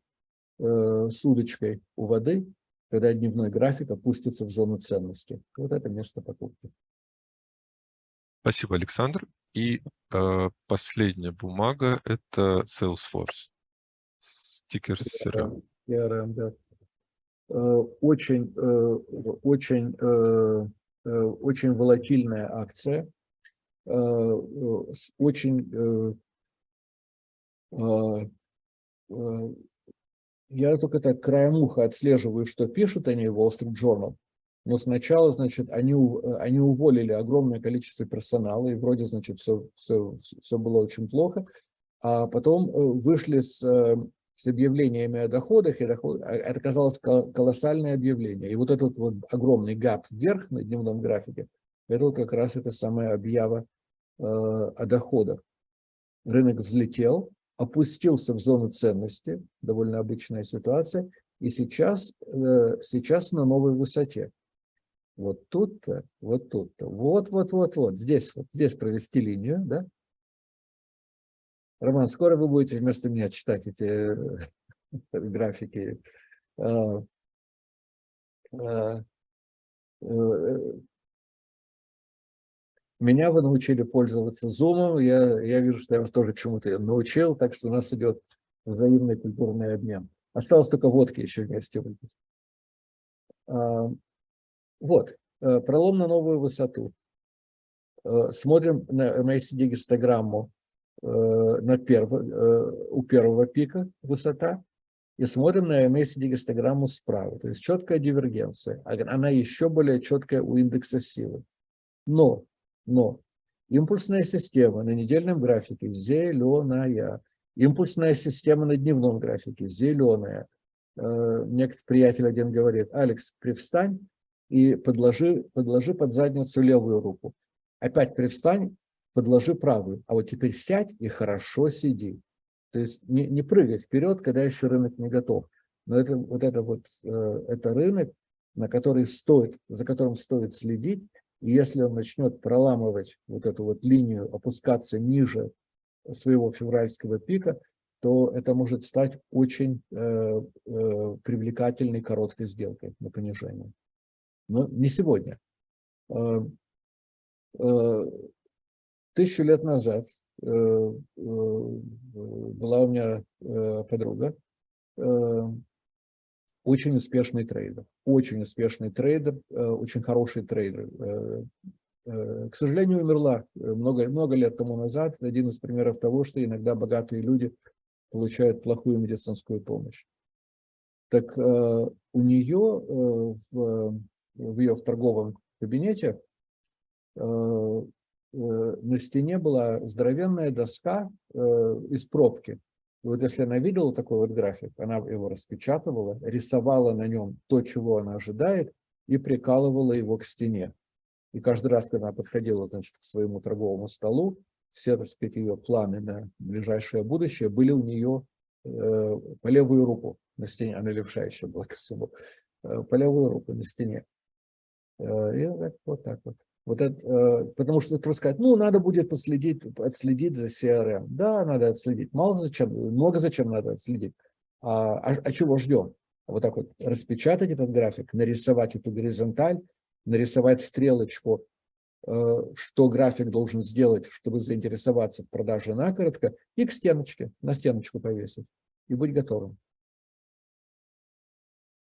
с удочкой у воды, когда дневной график опустится в зону ценности. Вот это место покупки. Спасибо, Александр. И э, последняя бумага – это Salesforce. Стикер CRM. CRM, да. Э, очень, э, очень, э, очень волатильная акция. Очень я только так краем уха отслеживаю, что пишут они в Wall Street Journal. Но сначала, значит, они, они уволили огромное количество персонала, и вроде, значит, все, все, все было очень плохо. А потом вышли с, с объявлениями о доходах, и доход, а, это оказалось колоссальное объявление. И вот этот вот огромный гап вверх на дневном графике, это вот как раз эта самая объява э, о доходах. Рынок взлетел, опустился в зону ценности, довольно обычная ситуация, и сейчас, э, сейчас на новой высоте. Вот тут-то, вот тут-то, вот-вот-вот-вот, здесь вот, здесь провести линию, да? Роман, скоро вы будете вместо меня читать эти э, графики. А, а, э, меня вы научили пользоваться Zoom, я, я вижу, что я вас тоже чему-то научил, так что у нас идет взаимный культурный обмен. Осталось только водки еще вместе выпить. А, вот, э, пролом на новую высоту. Э, смотрим на MACD-гистограмму э, на перв... у первого пика высота и смотрим на MACD-гистограмму справа. То есть четкая дивергенция. Она еще более четкая у индекса силы. Но но импульсная система на недельном графике зеленая, импульсная система на дневном графике зеленая. Э, некоторый приятель один говорит, Алекс, привстань и подложи, подложи под задницу левую руку. Опять привстань, подложи правую. А вот теперь сядь и хорошо сиди. То есть не, не прыгай вперед, когда еще рынок не готов. Но это вот это вот э, это рынок, на который стоит, за которым стоит следить, и если он начнет проламывать вот эту вот линию, опускаться ниже своего февральского пика, то это может стать очень э, э, привлекательной короткой сделкой на понижение. Но не сегодня. Э, э, тысячу лет назад э, была у меня подруга, очень успешный трейдер, очень успешный трейдер, очень хороший трейдер. К сожалению, умерла много, много лет тому назад. Один из примеров того, что иногда богатые люди получают плохую медицинскую помощь. Так у нее в, в ее в торговом кабинете на стене была здоровенная доска из пробки. И вот если она видела такой вот график, она его распечатывала, рисовала на нем то, чего она ожидает, и прикалывала его к стене. И каждый раз, когда она подходила значит, к своему торговому столу, все, так сказать, ее планы на ближайшее будущее были у нее э, по левую руку на стене, она левша еще была ко всему, э, по левую руку на стене. Э, и вот, вот так вот. Вот это, э, потому что просто сказать, ну, надо будет последить, отследить за CRM. Да, надо отследить. Мало зачем, много зачем надо отследить. А, а, а чего ждем? Вот так вот распечатать этот график, нарисовать эту горизонталь, нарисовать стрелочку, э, что график должен сделать, чтобы заинтересоваться в продаже накоротко, и к стеночке, на стеночку повесить, и быть готовым.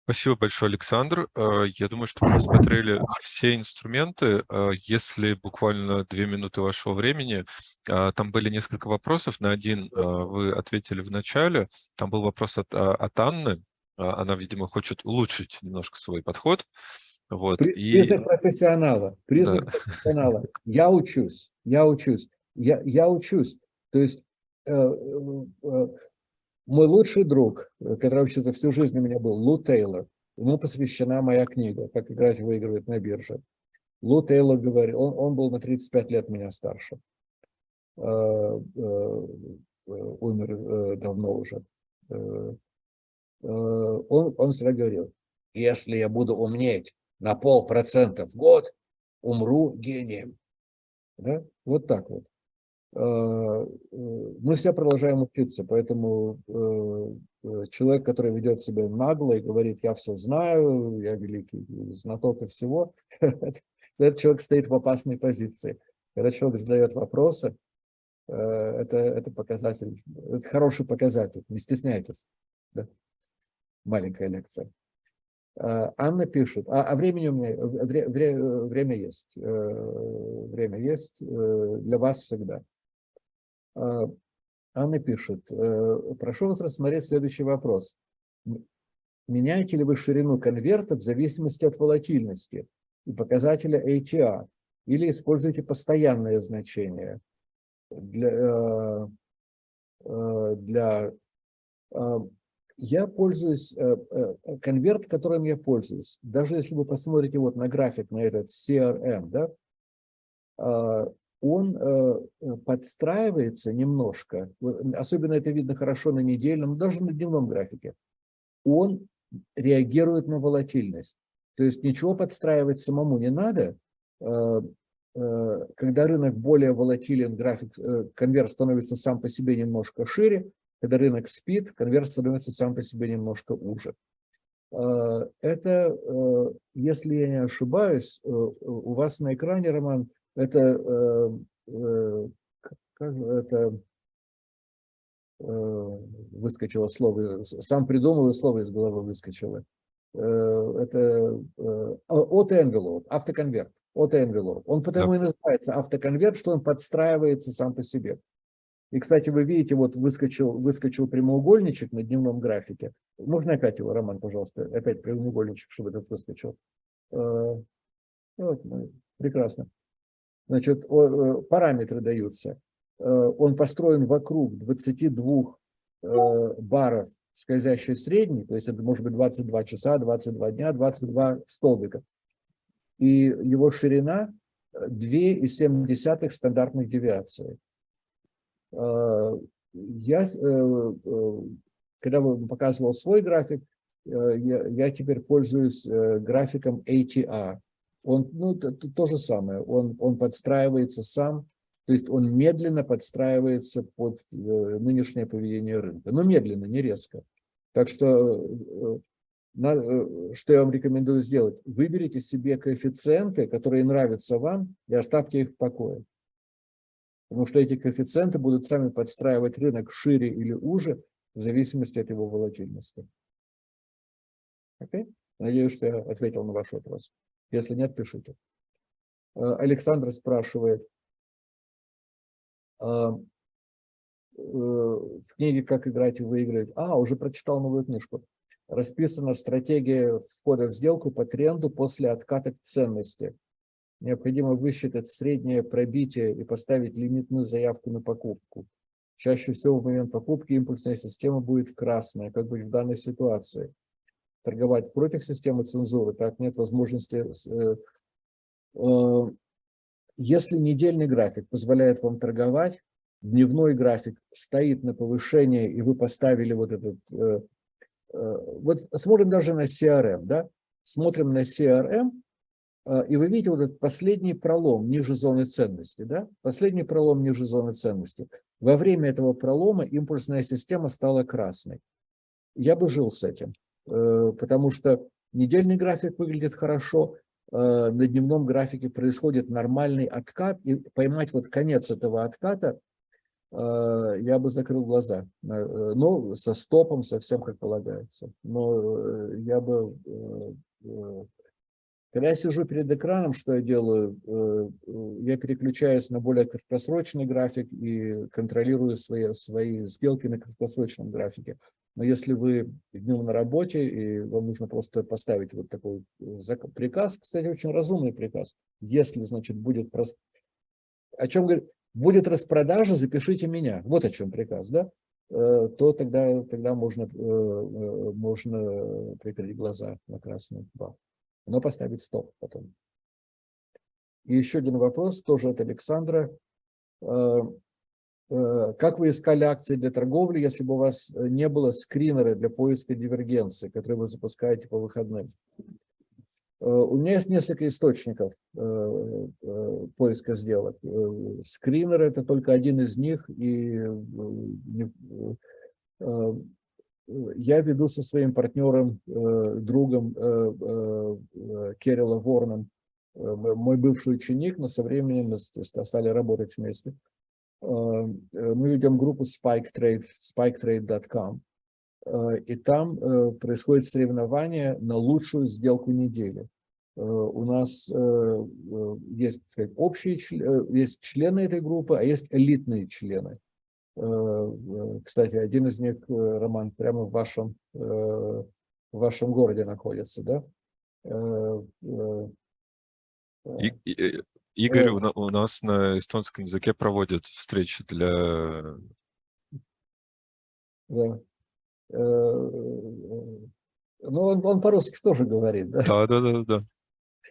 Спасибо большое, Александр. Э, я думаю, что мы рассмотрели все инструменты. Э, если буквально две минуты вашего времени, э, там были несколько вопросов. На один вы ответили в начале. Там был вопрос от, от Анны. Она, видимо, хочет улучшить немножко свой подход. Вот. Признак и... профессионала. Признак да. профессионала. Я учусь. Я учусь. Я, я учусь. То есть мой лучший друг, который вообще за всю жизнь у меня был, Лу Тейлор, ему посвящена моя книга «Как играть выигрывать на бирже». Лу Тейлор говорил, он, он был на 35 лет меня старше, э, э, умер э, давно уже. Он, он всегда говорил, если я буду умнеть на полпроцента в год, умру гением. Да? Вот так вот. Э, э, мы все продолжаем учиться, поэтому э, человек, который ведет себя нагло и говорит, я все знаю, я великий знаток и всего, этот человек стоит в опасной позиции. Когда человек задает вопросы, это, это показатель, это хороший показатель, не стесняйтесь. Да? Маленькая лекция. Анна пишет, а, а времени у меня, вре, вре, время есть, время есть для вас всегда. А, Анна пишет, э, прошу вас рассмотреть следующий вопрос. меняете ли вы ширину конверта в зависимости от волатильности и показателя ATR, или используете постоянное значение для, э, э, для э, я пользуюсь, конверт, которым я пользуюсь, даже если вы посмотрите вот на график, на этот CRM, да, он подстраивается немножко, особенно это видно хорошо на недельном, даже на дневном графике, он реагирует на волатильность. То есть ничего подстраивать самому не надо, Э, когда рынок более волатилен, график, э, конверт становится сам по себе немножко шире, когда рынок спит, конверт становится сам по себе немножко уже. Э, это, если я не ошибаюсь, у вас на экране, Роман, это, как это выскочило слово, сам придумал и слово из головы выскочило. Это auto-envelope, автоконверт auto-envelope. Он потому да. и называется автоконверт, что он подстраивается сам по себе. И, кстати, вы видите, вот выскочил, выскочил прямоугольничек на дневном графике. Можно опять его, Роман, пожалуйста, опять прямоугольничек, чтобы этот выскочил. Э, вот, ну, прекрасно. Значит, э, параметры даются. Э, он построен вокруг 22 баров скользящей средней, то есть это может быть 22 часа, 22 дня, 22 столбика и его ширина 2,7 стандартных девиации. А, я, э, э, когда показывал свой график, э, я, я теперь пользуюсь графиком ATR. Он, ну, то, то же самое, он, он подстраивается сам, то есть он медленно подстраивается под нынешнее поведение рынка, но медленно, не резко. Так что Э, что я вам рекомендую сделать? Выберите себе коэффициенты, которые нравятся вам, и оставьте их в покое. Потому что эти коэффициенты будут сами подстраивать рынок шире или уже, в зависимости от его волатильности. Okay? Надеюсь, что я ответил на ваш вопрос. Если нет, пишите. Э, Александр спрашивает, э, в книге «Как играть и выиграть». А, уже прочитал новую книжку расписана стратегия входа в сделку по тренду после отката ценности. Необходимо высчитать среднее пробитие и поставить лимитную заявку на покупку. Чаще всего в момент покупки импульсная система будет красная, как быть в данной ситуации. Торговать против системы цензуры, так нет возможности. Э, э, если недельный график позволяет вам торговать, дневной график стоит на повышение, и вы поставили вот этот э, вот смотрим даже на CRM, да, смотрим на CRM, и вы видите вот этот последний пролом ниже зоны ценности, да, последний пролом ниже зоны ценности. Во время этого пролома импульсная система стала красной. Я бы жил с этим, потому что недельный график выглядит хорошо, на дневном графике происходит нормальный откат, и поймать вот конец этого отката Э, я бы закрыл глаза. Э, ну, со стопом, совсем как полагается. Но э, я бы... Когда я сижу перед экраном, что я делаю? Я переключаюсь на более краткосрочный график и контролирую свои, свои сделки на краткосрочном графике. Но если вы днем на работе, и вам нужно просто поставить вот такой приказ, кстати, очень разумный приказ, если, значит, будет... Прост... О чем говорит? будет распродажа, запишите меня. Вот о чем приказ, да? Э, то тогда, тогда можно, э, э, можно прикрыть глаза на красный бал. Но поставить стоп потом. И еще один вопрос, тоже от Александра. Как вы искали акции для торговли, если бы у вас не было скринера для поиска дивергенции, который вы запускаете по выходным? Э, у меня есть несколько источников э, э, поиска сделок. Скринер – это только один из них, и я веду со своим партнером, другом Керила Ворном, мой бывший ученик, но со временем мы стали работать вместе. Мы ведем группу Spike Trade, spiketrade.com. Э, и там э, происходит соревнование на лучшую сделку недели. Э, у нас есть, так сказать, общие есть члены этой группы, а есть элитные члены. Кстати, один из них, Роман, прямо в вашем в вашем городе находится, да? Игорь у, у нас на эстонском языке проводят встречи для... Да. Ну, он, он по-русски тоже говорит, да? Да, да, да, да.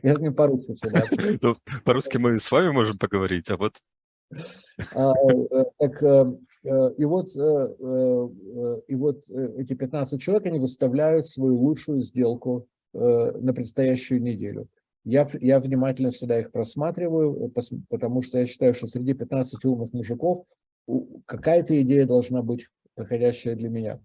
Я с ним по-русски всегда. Ну, по-русски мы с вами можем поговорить, а вот... А, э, так, э, э, и вот, и вот эти 15 человек, они выставляют свою лучшую сделку на предстоящую неделю. Я, я внимательно всегда их просматриваю, потому что я считаю, что среди 15 умных мужиков какая-то идея должна быть подходящая для меня.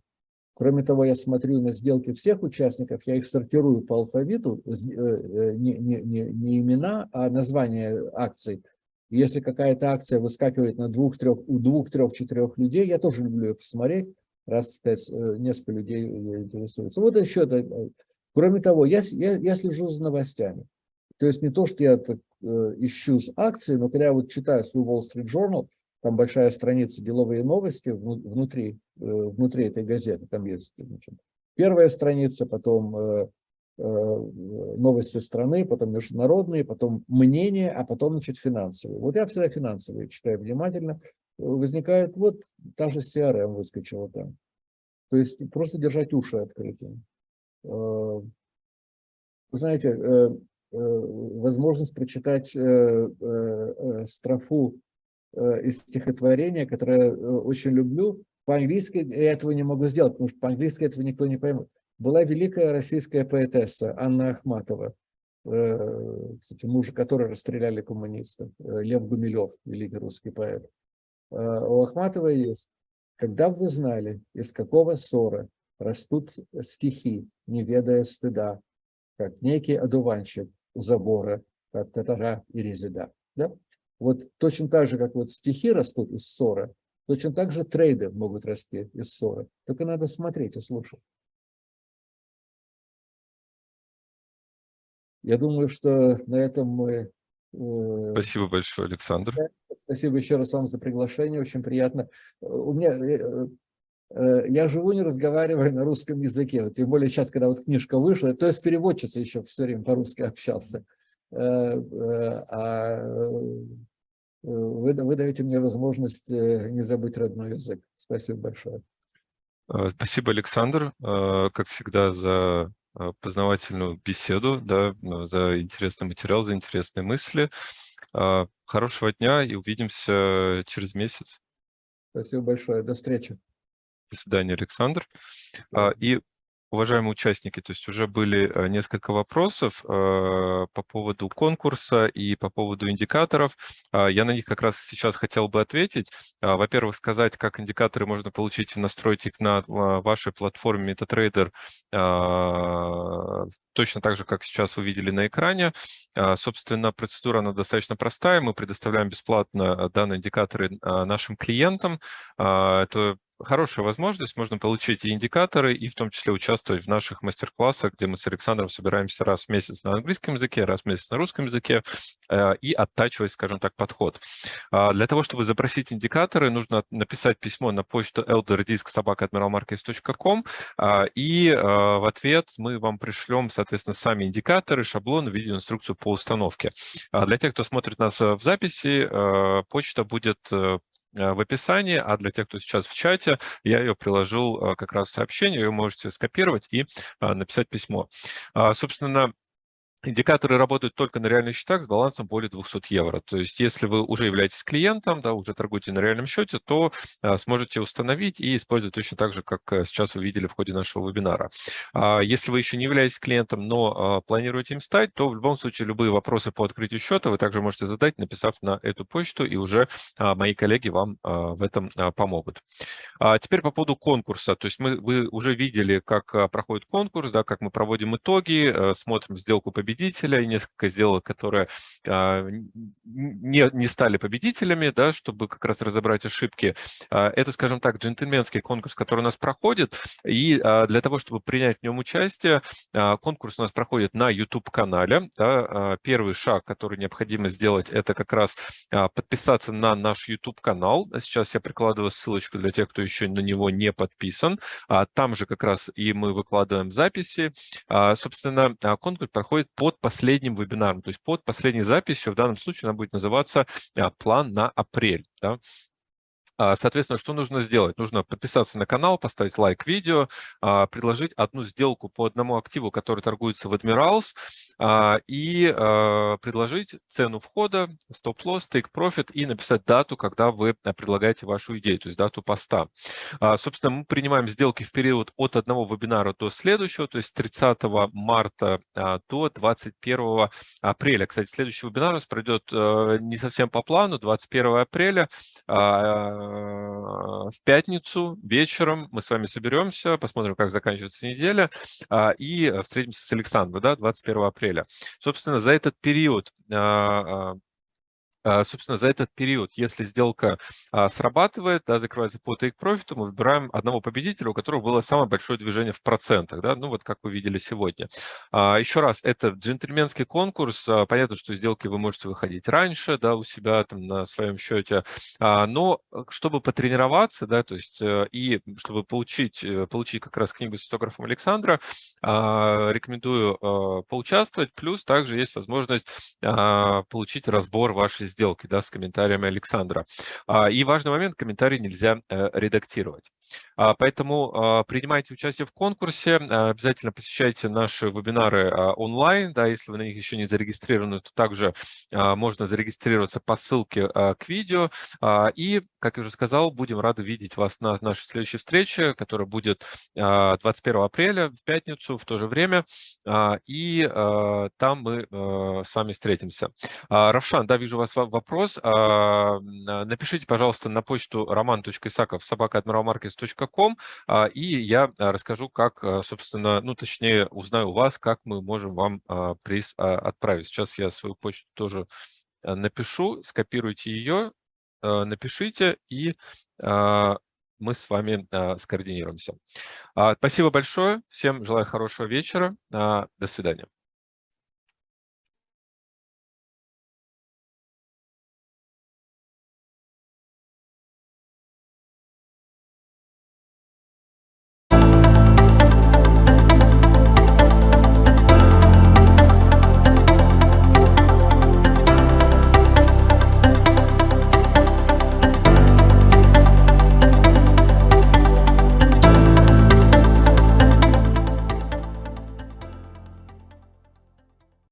Кроме того, я смотрю на сделки всех участников, я их сортирую по алфавиту, э, э, не, не, не, не имена, а название акций. Если какая-то акция выскакивает на двух-трех, у двух-трех-четырех людей, я тоже люблю ее посмотреть, раз, сказать, э, несколько людей интересуются. Вот еще. Кроме того, я, я, я слежу за новостями. То есть не то, что я так, ищу с акции, но когда я вот читаю свой Wall Street Journal, там большая страница «Деловые новости» внутри, э, внутри этой газеты. Там есть значит, первая страница, потом э, э, новости страны, потом международные, потом мнения, а потом значит, финансовые. Вот я всегда финансовые читаю внимательно. Возникает, вот та же CRM выскочила там. То есть просто держать уши открытыми. Знаете, возможность прочитать строфу Э, из стихотворения, которое э, очень люблю. По-английски я этого не могу сделать, потому что по-английски этого никто не поймет. Была великая российская поэтесса Анна Ахматова, э, кстати, мужа которой расстреляли коммунистов, Лев Гумилев, великий русский поэт. У Ахматовой есть «Когда бы вы знали, из какого ссора растут стихи, не ведая стыда, как некий одуванчик забора, как татара и резида». Да? Вот точно так же, как вот стихи растут из ссоры, точно так же трейды могут расти из ссоры. Только надо смотреть и слушать. Я думаю, что на этом мы... Э, Спасибо большое, Александр. Спасибо еще раз вам за приглашение, очень приятно. У меня... Э, э, я живу, не разговариваю на русском языке, тем более сейчас, когда вот книжка вышла, то есть переводчица еще все время по-русски общался. А вы, вы даете мне возможность э, не забыть родной язык. Спасибо большое. Спасибо, Александр, как всегда, за познавательную беседу, да, за интересный материал, за интересные мысли. Хорошего дня и увидимся через месяц. Спасибо большое. До встречи. До свидания, Александр. И уважаемые участники, то есть уже были э, несколько вопросов э, по поводу конкурса и по поводу индикаторов. А, я на них как раз сейчас хотел бы ответить. А, во-первых, сказать, как индикаторы можно получить и настроить их на а, вашей платформе MetaTrader точно так же, как сейчас вы видели на экране. Собственно, процедура она достаточно простая. Мы предоставляем бесплатно данные индикаторы нашим клиентам. Это хорошая возможность, можно получить и индикаторы, и в том числе участвовать в наших мастер-классах, где мы с Александром собираемся раз в месяц на английском языке, раз в месяц на русском языке, э, и оттачивать, скажем так, подход. А, для того, чтобы запросить индикаторы, нужно написать письмо на почту elderdisk.admiralmarkets.com, а, и а, в ответ мы вам пришлем, соответственно, сами индикаторы, шаблон, видеоинструкцию по установке. Для тех, кто смотрит нас в записи, почта будет э, Э, в описании, а для тех, кто сейчас в чате, я ее приложил э, как раз в сообщение, вы можете скопировать и э, написать письмо. А, собственно, Индикаторы работают только на реальных счетах с балансом более 200 евро. То есть если вы уже являетесь клиентом, да, уже торгуете на реальном счете, то а, сможете установить и использовать точно так же, как а, сейчас вы видели в ходе нашего вебинара. А, если вы еще не являетесь клиентом, но а, планируете им стать, то в любом случае любые вопросы по открытию счета вы также можете задать, написав на эту почту, и уже а, мои коллеги вам а, в этом а, помогут. А теперь по поводу конкурса. То есть мы, вы уже видели, как а, проходит конкурс, да, как мы проводим итоги, а, смотрим сделку победителя, победителя и несколько сделок, которые а, не, не стали победителями, да, чтобы как раз разобрать ошибки. А, это, скажем так, джентльменский конкурс, который у нас проходит. И для того, чтобы принять в нем участие, конкурс у нас проходит на YouTube-канале. Да. Первый шаг, который необходимо сделать, это как раз подписаться на наш YouTube-канал. Сейчас я прикладываю ссылочку для тех, кто еще на него не подписан. Там же как раз и мы выкладываем записи. Собственно, конкурс проходит под последним вебинаром, то есть под последней записью. В данном случае она будет называться «План на апрель». Да? А, соответственно, что нужно сделать? Нужно подписаться на канал, поставить лайк видео, а, предложить одну сделку по одному активу, который торгуется в Admirals, а, и предложить цену входа, стоп-лосс, take-profit и написать дату, когда вы предлагаете вашу идею, то есть дату поста. Собственно, мы принимаем сделки в период от одного вебинара до следующего, то есть 30 марта до 21 апреля. Кстати, следующий вебинар у нас пройдет э, не совсем по плану, 21 апреля в пятницу вечером мы с вами соберемся, посмотрим, как заканчивается неделя, а, и встретимся с Александром, да, 21 апреля. Собственно, за этот период а, а, собственно, за этот период, если сделка а, срабатывает, да, закрывается по take profit, мы выбираем одного победителя, у которого было самое большое движение в процентах, да, ну вот как вы видели сегодня. А, еще раз, это джентльменский конкурс, понятно, что сделки вы можете выходить раньше, да, у себя там на своем счете, но э, чтобы потренироваться, да, то есть э, и чтобы получить, э, получить как раз книгу с автографом Александра, рекомендую поучаствовать, плюс также есть возможность получить разбор вашей сделки да, с комментариями Александра. А, и важный момент, комментарий нельзя э, редактировать. А, поэтому а, принимайте участие в конкурсе, обязательно посещайте наши вебинары онлайн, да, если вы на них еще не зарегистрированы, то также можно зарегистрироваться по ссылке к видео. И, как я уже сказал, будем рады видеть вас на нашей следующей встрече, которая будет 21 апреля в пятницу в то же время, и там мы с вами встретимся. Равшан, да, вижу вас вопрос. Напишите, пожалуйста, на почту roman.isakov собака.admiralmarkets.com, и я расскажу, как, собственно, ну, точнее, узнаю у вас, как мы можем вам приз отправить. Сейчас я свою почту тоже напишу, скопируйте ее, напишите, и мы с вами скоординируемся. Спасибо большое, всем желаю хорошего вечера, до свидания.